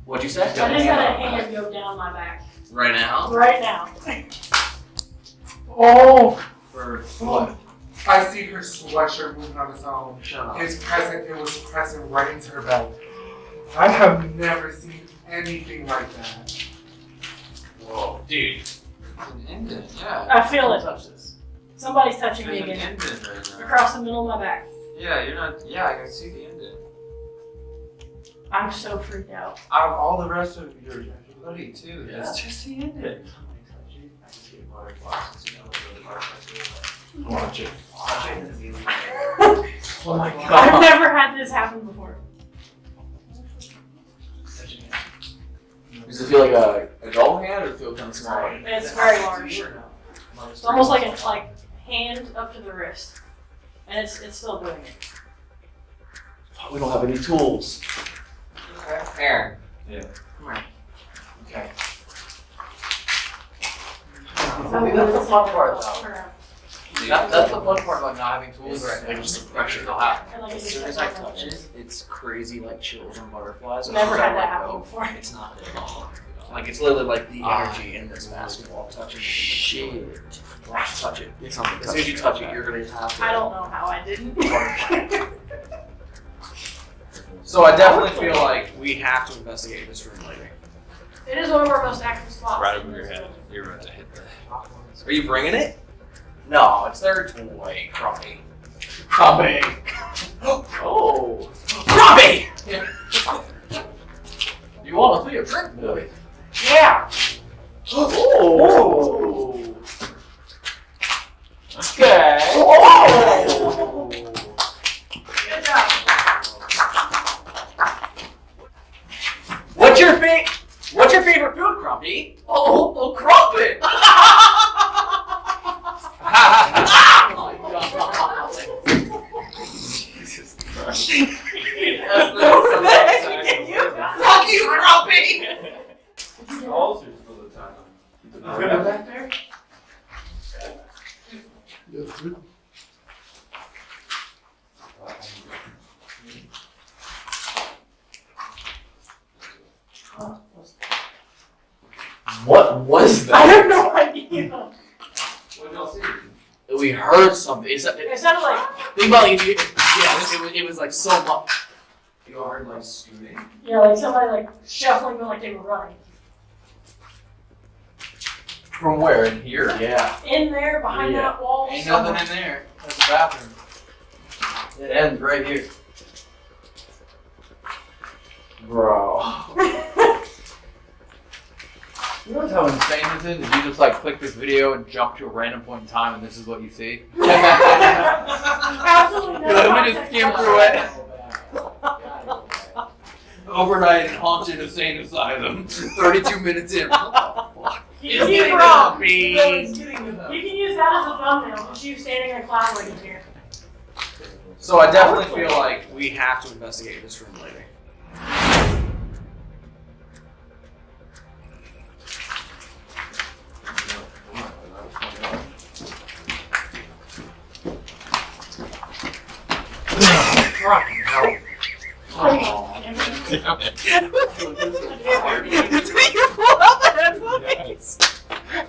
What'd you say? I just had a hand go down my back Right now. right now. Oh, For oh. what? I see her sweatshirt moving on its own. Shut up. It's pressing. It was pressing right into her back. I have never seen anything like that. Whoa, dude. It's an indent, yeah. I feel Don't it. Touch this. Somebody's touching There's me again. indent right now. Across the middle of my back. Yeah, you're not. Yeah, I can see the indent. I'm so freaked out. Out of all the rest of your your hoodie too, Yeah. it's just the indent. I just get butterflies since you know what really butterflies feel like. Watch it. Watch it. Oh my god. I've never had this happen before. Does it feel like a, a doll hand or does it feel kind of small? It's very large. It's almost like a like hand up to the wrist, and it's it's still doing it. We don't have any tools. Aaron. Yeah. Okay. Oh, that's the fun part, though. Or, That, that's the fun part about not having tools It's right now. like just the pressure they'll have. and like As it's soon as I touch it, it's crazy like chills and butterflies. Never as soon as had that happen oh, before. It's not there at all. Like it's literally like the Ah. energy in this basketball touching. Shit. Touch it. It's something. As soon as you touch it, you're gonna have. to. I don't know how I didn't. So I definitely feel like we have to investigate this room later. It is one of our most active spots. Right over your head. You're about to hit the. Are you bringing it? No, it's their toy, Crumpy. Crumpy. oh, Crumpy. You want to be a trick boy? Yeah. Oh. Okay. Oh. Good job. What's your fa- What's your favorite food, Crumpy? Oh, oh, oh God. Jesus Christ. What the heck did you? Fuck you, What was that? I have no idea. What y'all see? We heard something. Is that it sounded like. Think about like, it, yeah, it was, it was like so much. You heard like scooting. Yeah, like somebody like shuffling, but like they were running. From where? In here? Yeah. In there, behind Yeah. that wall. Ain't somewhere. nothing in there. That's the bathroom. It ends right here. Bro. You know how insane this is? If you just like click this video and jump to a random point in time and this is what you see? Absolutely no. Let me just skim through it. Overnight in haunted insane asylum. 32 minutes in. What the fuck? You can use wrong. me. You can use that as a thumbnail. Just you standing in a cloud right here. So I definitely feel like we have to investigate this room later. I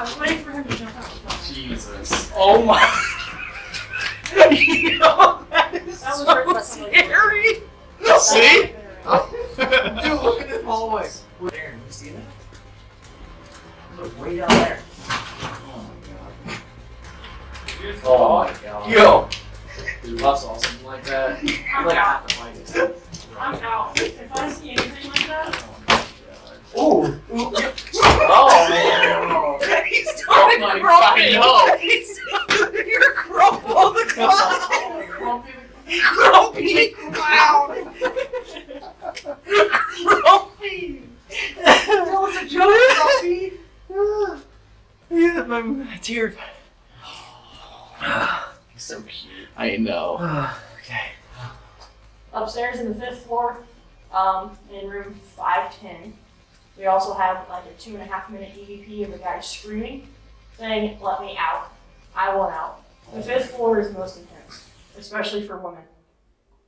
was waiting for him to jump out. Jesus. Oh my! That was written by somebody. scary. See? Dude, Dude, look at this hallway. Aaron, you see that? Look way down there. Oh my god. Yo, Dude, I saw something like that. Oh I'm like I out. have to find it. I'm out. If I see anything like that, Ooh. Oh man. He's Oh my fucking hell. He's You're crumple the clown. Grumpy clown. Grumpy. That was a joke, Grumpy. Yeah, my tears. so cute. I know. okay. Upstairs in the fifth floor, um, in room 510, we also have like a two and a half minute EVP of a guy screaming, saying, Let me out. I want out. The fifth floor is most intense, especially for women.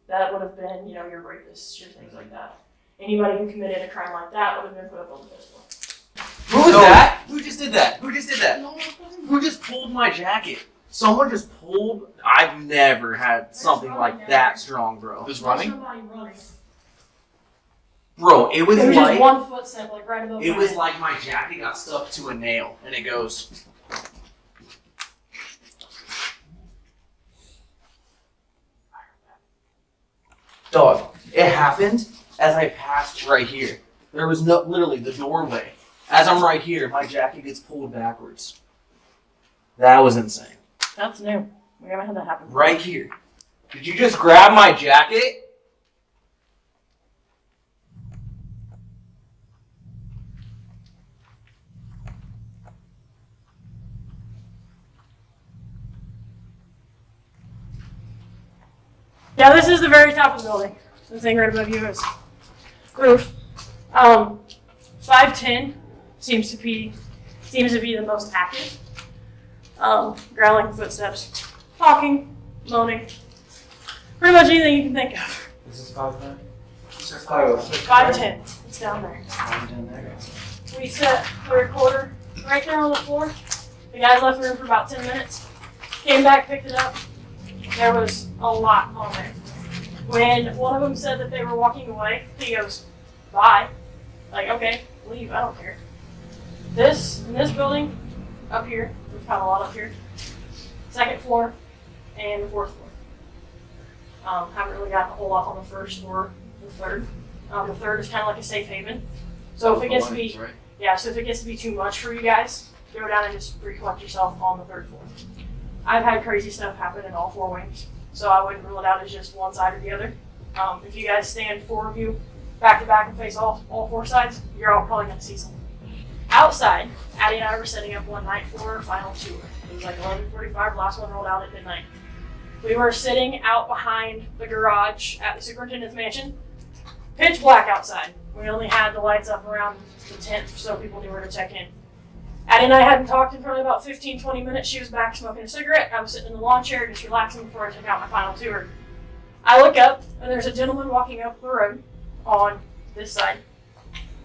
That would have been, you know, your rapists, your things like that. Anybody who committed a crime like that would have been put up on the fifth floor. Who was that? Who just did that? Who just did that? No, Who just pulled my jacket? Someone just pulled. I've never had something like that strong, bro. This running? Bro, it was It was like just one footstep, like right above it my was head. like my jacket got stuck to a nail, and it goes. Dog, it happened as I passed right here. There was no literally the doorway. As I'm right here, my jacket gets pulled backwards. That was insane. That's new. We haven't had that happen. Right here. Did you just grab my jacket? Yeah, this is the very top of the building. The thing right above you is roof. Um, five ten seems to be seems to be the most active. Um, growling footsteps, talking, moaning, pretty much anything you can think of. This is five nine. Five ten, it's down there. Five ten there. We set the recorder right there on the floor. The guys left the room for about ten minutes. Came back, picked it up. There was a lot on there. When one of them said that they were walking away, he goes, "Bye." Like, okay, leave. I don't care. This in this building, up here, found a lot up here. Second floor, and the fourth floor. Um, haven't really gotten a whole lot on the first or the third. Um, the third is kind of like a safe haven. So if it gets to be yeah, so if it gets to be too much for you guys, go down and just recollect yourself on the third floor. I've had crazy stuff happen in all four wings, so I wouldn't rule it out as just one side or the other. Um, if you guys stand four of you back to back and face all, all four sides, you're all probably going to see something. Outside, Addie and I were setting up one night for our final tour. It was like 11:45. Last one rolled out at midnight. We were sitting out behind the garage at the superintendent's mansion. Pitch black outside. We only had the lights up around the tent so people knew where to check in. Addie and I hadn't talked in probably about 15, 20 minutes. She was back smoking a cigarette. I was sitting in the lawn chair just relaxing before I took out my final tour. I look up, and there's a gentleman walking up the road on this side,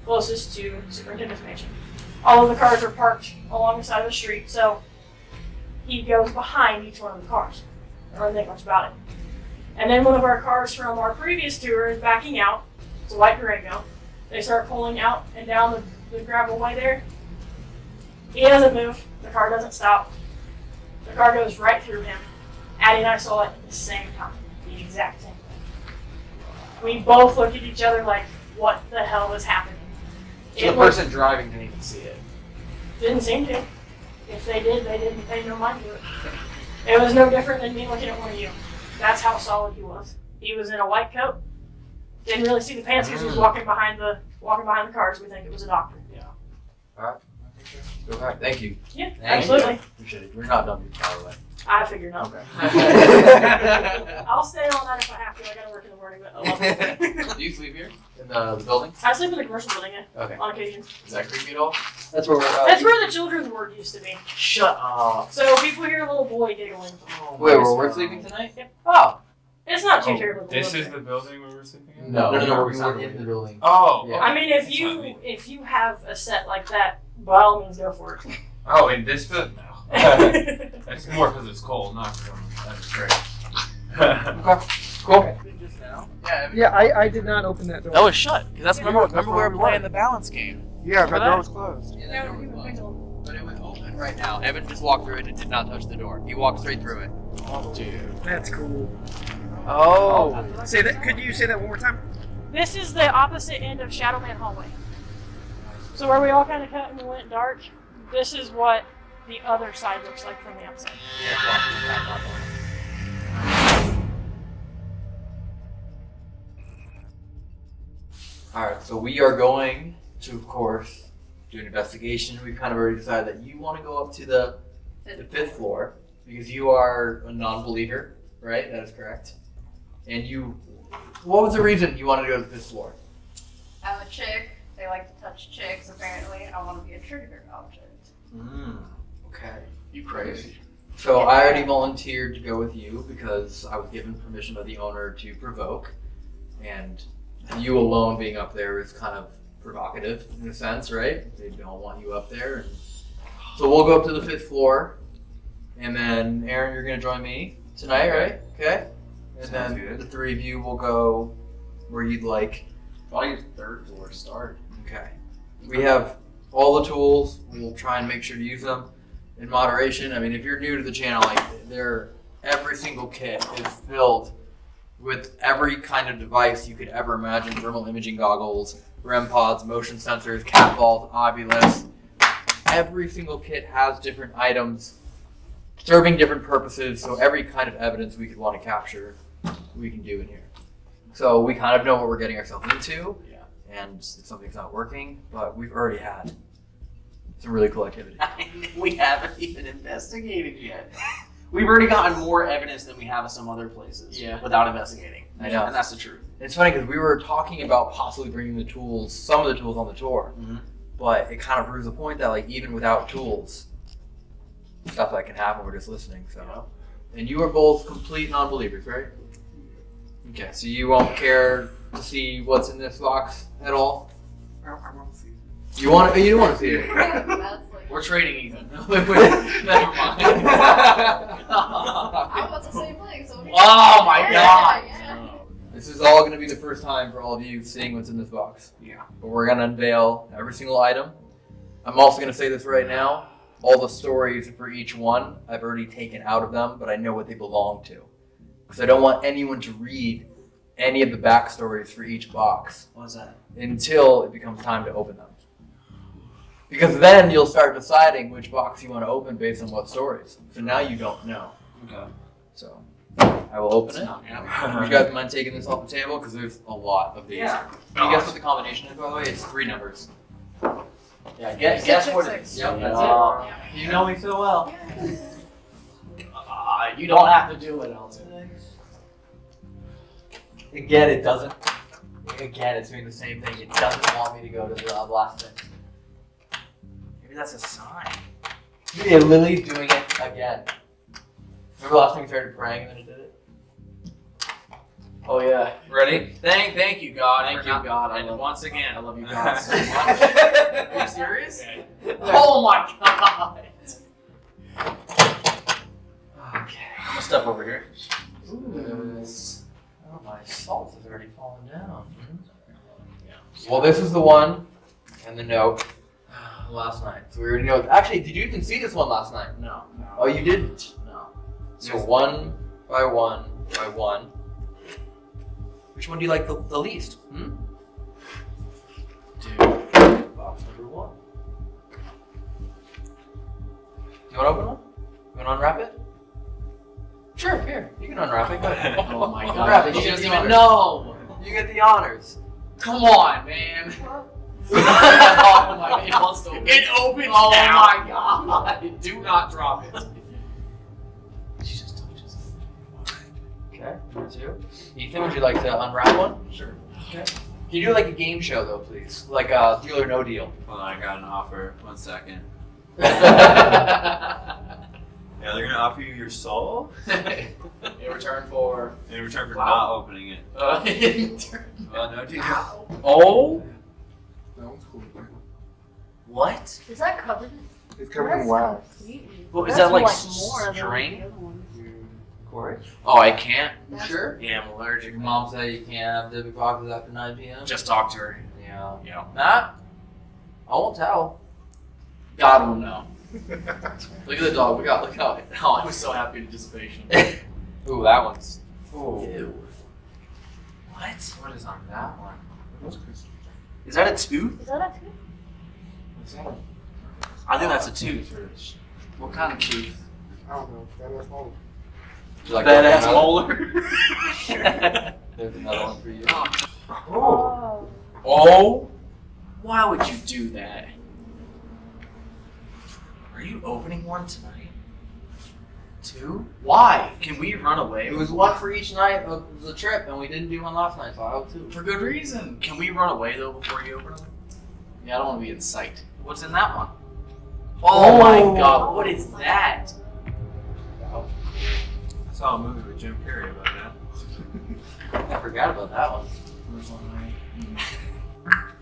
closest to superintendent's mansion. All of the cars are parked along the side of the street, so he goes behind each one of the cars. I don't think much about it. And then one of our cars from our previous tour is backing out. It's a white Durango. They start pulling out and down the, the gravel way there. He doesn't move. The car doesn't stop. The car goes right through him. Addie and I saw it at the same time. The exact same thing. We both looked at each other like, what the hell was happening? So the It was- person driving didn't even see it. didn't seem to. If they did, they didn't pay no mind to it. It was no different than me looking at one of you. That's how solid he was. He was in a white coat. Didn't really see the pants because he was mm. walking behind the walking behind the cars. We think it was a doctor. Yeah. Go back. Thank you. Yeah, Thank absolutely. you. Appreciate it. We're not done yet, by the way. I figured not. Okay. I'll stay all night if I have to. I gotta work in the morning, but I love it. Do you sleep here in the, the building? I sleep in the commercial building yeah, Okay. on occasion. Is that creepy at all? That's where we're at. That's where the children's ward used to be. Shut up. So people hear a little boy giggling. Oh, Wait, where we're sleeping tonight? Yep. Oh. It's not too Oh, terrible. This is there. the building where we're sleeping in? No, no, no, no, we it's were not in the building. Oh, Yeah. I mean, if That's you what I mean. if you have a set like that, by all means, go for it. oh, in this building? No. It's more because it's cold, not because I'm that straight. Cool. Yeah, Yeah, I, I did not open that door. That was shut. Cause that's remember That's remember we were we playing were. the balance game. Yeah, that Remember door was closed. Yeah, that door was closed. But it was open right now. Evan just walked through it and did not touch the door. He walked straight through it. Oh, Dude. That's cool. Oh. Say that. Could you say that one more time? This is the opposite end of Shadowman Hallway. So where we all kind of cut and went dark, this is what the other side looks like from the outside. Alright, so we are going to, of course, do an investigation. We've kind of already decided that you want to go up to the, the fifth floor because you are a non believer, right? That is correct. And you. What was the reason you wanted to go to the fifth floor? I'm a chick. They like to touch chicks, apparently. I want to be a trigger object. Mm, okay. You crazy. So I already volunteered to go with you because I was given permission by the owner to provoke, and you alone being up there is kind of provocative in a sense, right? They don't want you up there, and so we'll go up to the fifth floor, and then Aaron, you're gonna join me tonight, right? Okay. And Sounds then good. the three of you will go where you'd like. Probably third floor start. Okay. We have all the tools. We'll try and make sure to use them in moderation. I mean, if you're new to the channel, like there, every single kit is filled with every kind of device you could ever imagine: thermal imaging goggles, REM pods, motion sensors, cat balls, Ovilus. Every single kit has different items serving different purposes. So every kind of evidence we could want to capture, we can do in here. So we kind of know what we're getting ourselves into yeah. and if something's not working, but we've already had some really cool activity. we haven't even investigated yet. We've already gotten more evidence than we have at some other places. Yeah. Without investigating. I know. And that's the truth. It's funny because we were talking about possibly bringing the tools, some of the tools on the tour, Mhm. but it kind of proves the point that like even without tools, stuff that can happen. We're just listening. So, and you are both complete non-believers, right? Okay, so you won't care to see what's in this box at all. I, I want to see. You want? Oh, you want to see it. We're trading Ethan. Wait, wait, Never mind. I'm about to say things. So Oh my yeah, God. Yeah. Um, this is all going to be the first time for all of you seeing what's in this box. Yeah. But we're going to unveil every single item. I'm also going to say this right now. All the stories for each one, I've already taken out of them, but I know what they belong to. Because I don't want anyone to read any of the backstories for each box What's that? until it becomes time to open them. Because then you'll start deciding which box you want to open based on what stories. So now you don't know. Okay. So I will open it. Yeah. You guys mind taking this off the table? Because there's a lot of these. Yeah. Can you guess what the combination is, by the way? It's three numbers. Yeah, guess, Six, guess six, what six. it is. Yep, Yeah. that's Yeah. it. You know me so well. Uh, you don't have to do it, Elton. Again, it doesn't. Again, it's doing the same thing. It doesn't want me to go to the uh, last thing. Maybe that's a sign. Yeah, Lily's doing it again. Remember last time we started praying and then it did it? Oh yeah. Ready? Thank, thank you, God. Thank you, God. I And love- once again, I love you God so much. Are Are you serious? Oh my God. Okay. I'm gonna step over here. Oh, my salt has already fallen down. Well, this is the one and the note last night. So we already know. Actually, did you even see this one last night? No. Oh, you didn't? No. So one by one by one. Which one do you like the, the least? Hmm? Dude. Box number one. Do you want to open one? You want to unwrap it? Sure, here. You can unwrap it. Go ahead. Oh my god. Unwrap it. He You get doesn't even honors. know. You get the honors. Come on, man. Oh my God. It wants to open. It opens Oh now. my God. Do not drop it. She just touches it. Okay, number two. Ethan, would you like to unwrap one? Sure. Okay. Can you do like a game show though, please? Like a deal or no deal. Hold on, I got an offer. One second. yeah. Yeah, they're gonna offer you your soul In return for. in return for Wow. not opening it. Uh, in return- Well, no deal. Oh, That one's cool. What? Is that covered? It's covered in wax. completely- Well, is that like more than string? the. Corey? Mm, oh, I can't. You sure? Yeah, I'm allergic. Mom said you can't have Debbie Pockets after 9 p.m. Just talk to her. Yeah. Yeah. Matt? I won't tell. God will know. Look at the dog. We got. Look how. Oh, I was so happy in anticipation. Ooh, that one's. Ooh. Ew. What? What is on that one? Those crystals. Is that a tooth? Is that a tooth? What's that? I think that's a tooth. What kind of tooth? I don't know. That is all. Would you like That ass open molar. There's another one for you. Oh. oh. Oh. Why would you do that? Are you opening one tonight? Two? Why? Can we run away? It was one for each night of the trip, and we didn't do one last night, so I hope two. for good reason. Can we run away though before you open them? Yeah, I don't want to be in sight. What's in that one? Oh, my oh. god, what is that? I saw a movie with Jim Carrey about that. I forgot about that one. Where's one right?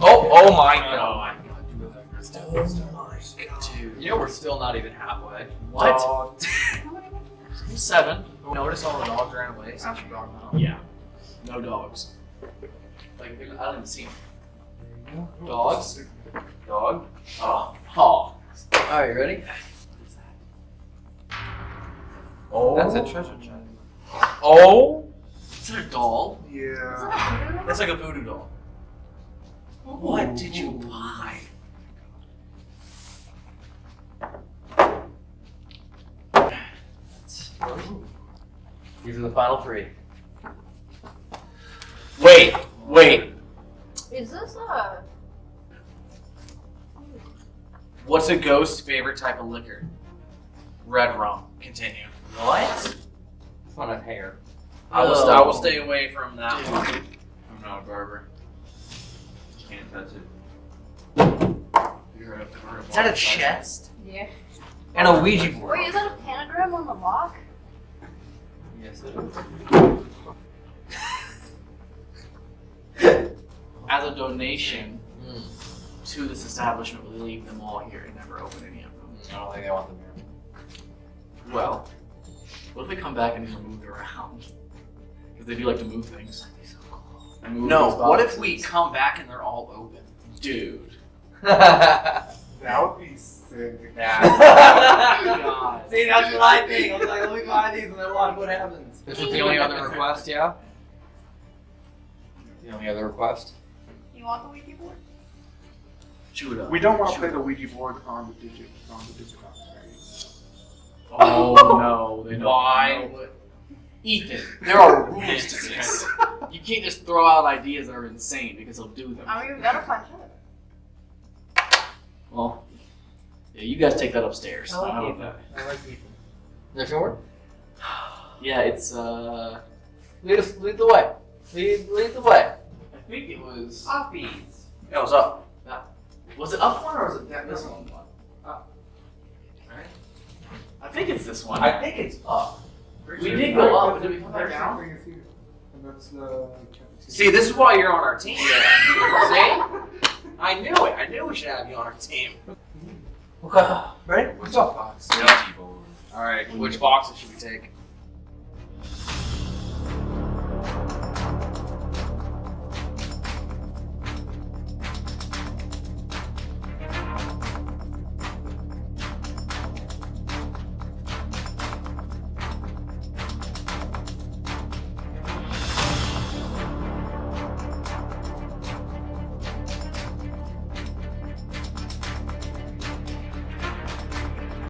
Oh, oh my Oh god. my god. Oh my god. Dude. You know we're still not even halfway. What? How? Seven. Notice all the dogs ran away since you brought them. Yeah. No dogs. Like, I don't even see them. Dogs? Dog? Oh. Oh. Alright, you ready? Oh. That's a treasure chest. Oh. Is that a doll? Yeah. that? That's like a voodoo doll. What did you buy? These are the final three. Wait, wait. Is this a? What's a ghost's favorite type of liquor? Red rum. Continue. What? Fun of hair. I will, st- I will stay away from that Dude. one. I'm not a barber. Can't touch it. You're a, you're Is that a chest? Yeah. And a Ouija board. Wait, is that a pentagram on the lock? Yes, it is. As a donation Mm. To this establishment, we leave them all here and never open any of them. I don't think I want them here. Well, what if they come back and these are moved around? Because they do like to move things. Move No, what if we come back and they're all open? Dude. That would be sick. Oh God. See, that's what I think. I was like, let me buy these and then watch what happens. This is the only other request, yeah? The only other request? You want the Ouija board? Chew it up. We don't want to play the Ouija board on the digit on the digital right? Oh no, they don't Why? know Ethan, there are rules to this. You can't just throw out ideas that are insane because they'll do them. I mean, we gotta find it. Well, yeah, you guys take that upstairs. I like don't Ethan. know. I like people. Next one word? Yeah, it's uh, Lead, us, lead the way. Lead, lead the way. I think it was. Poppies. It was up. Was it up one or was it that this one? one? Up. Right. I think it's this one. I think it's up. we did go up, but did we come back down? See, this is why you're on our team. See? I knew it. I knew we should have you on our team. Okay. Ready? What's up, Fox? All right, which boxes should we take?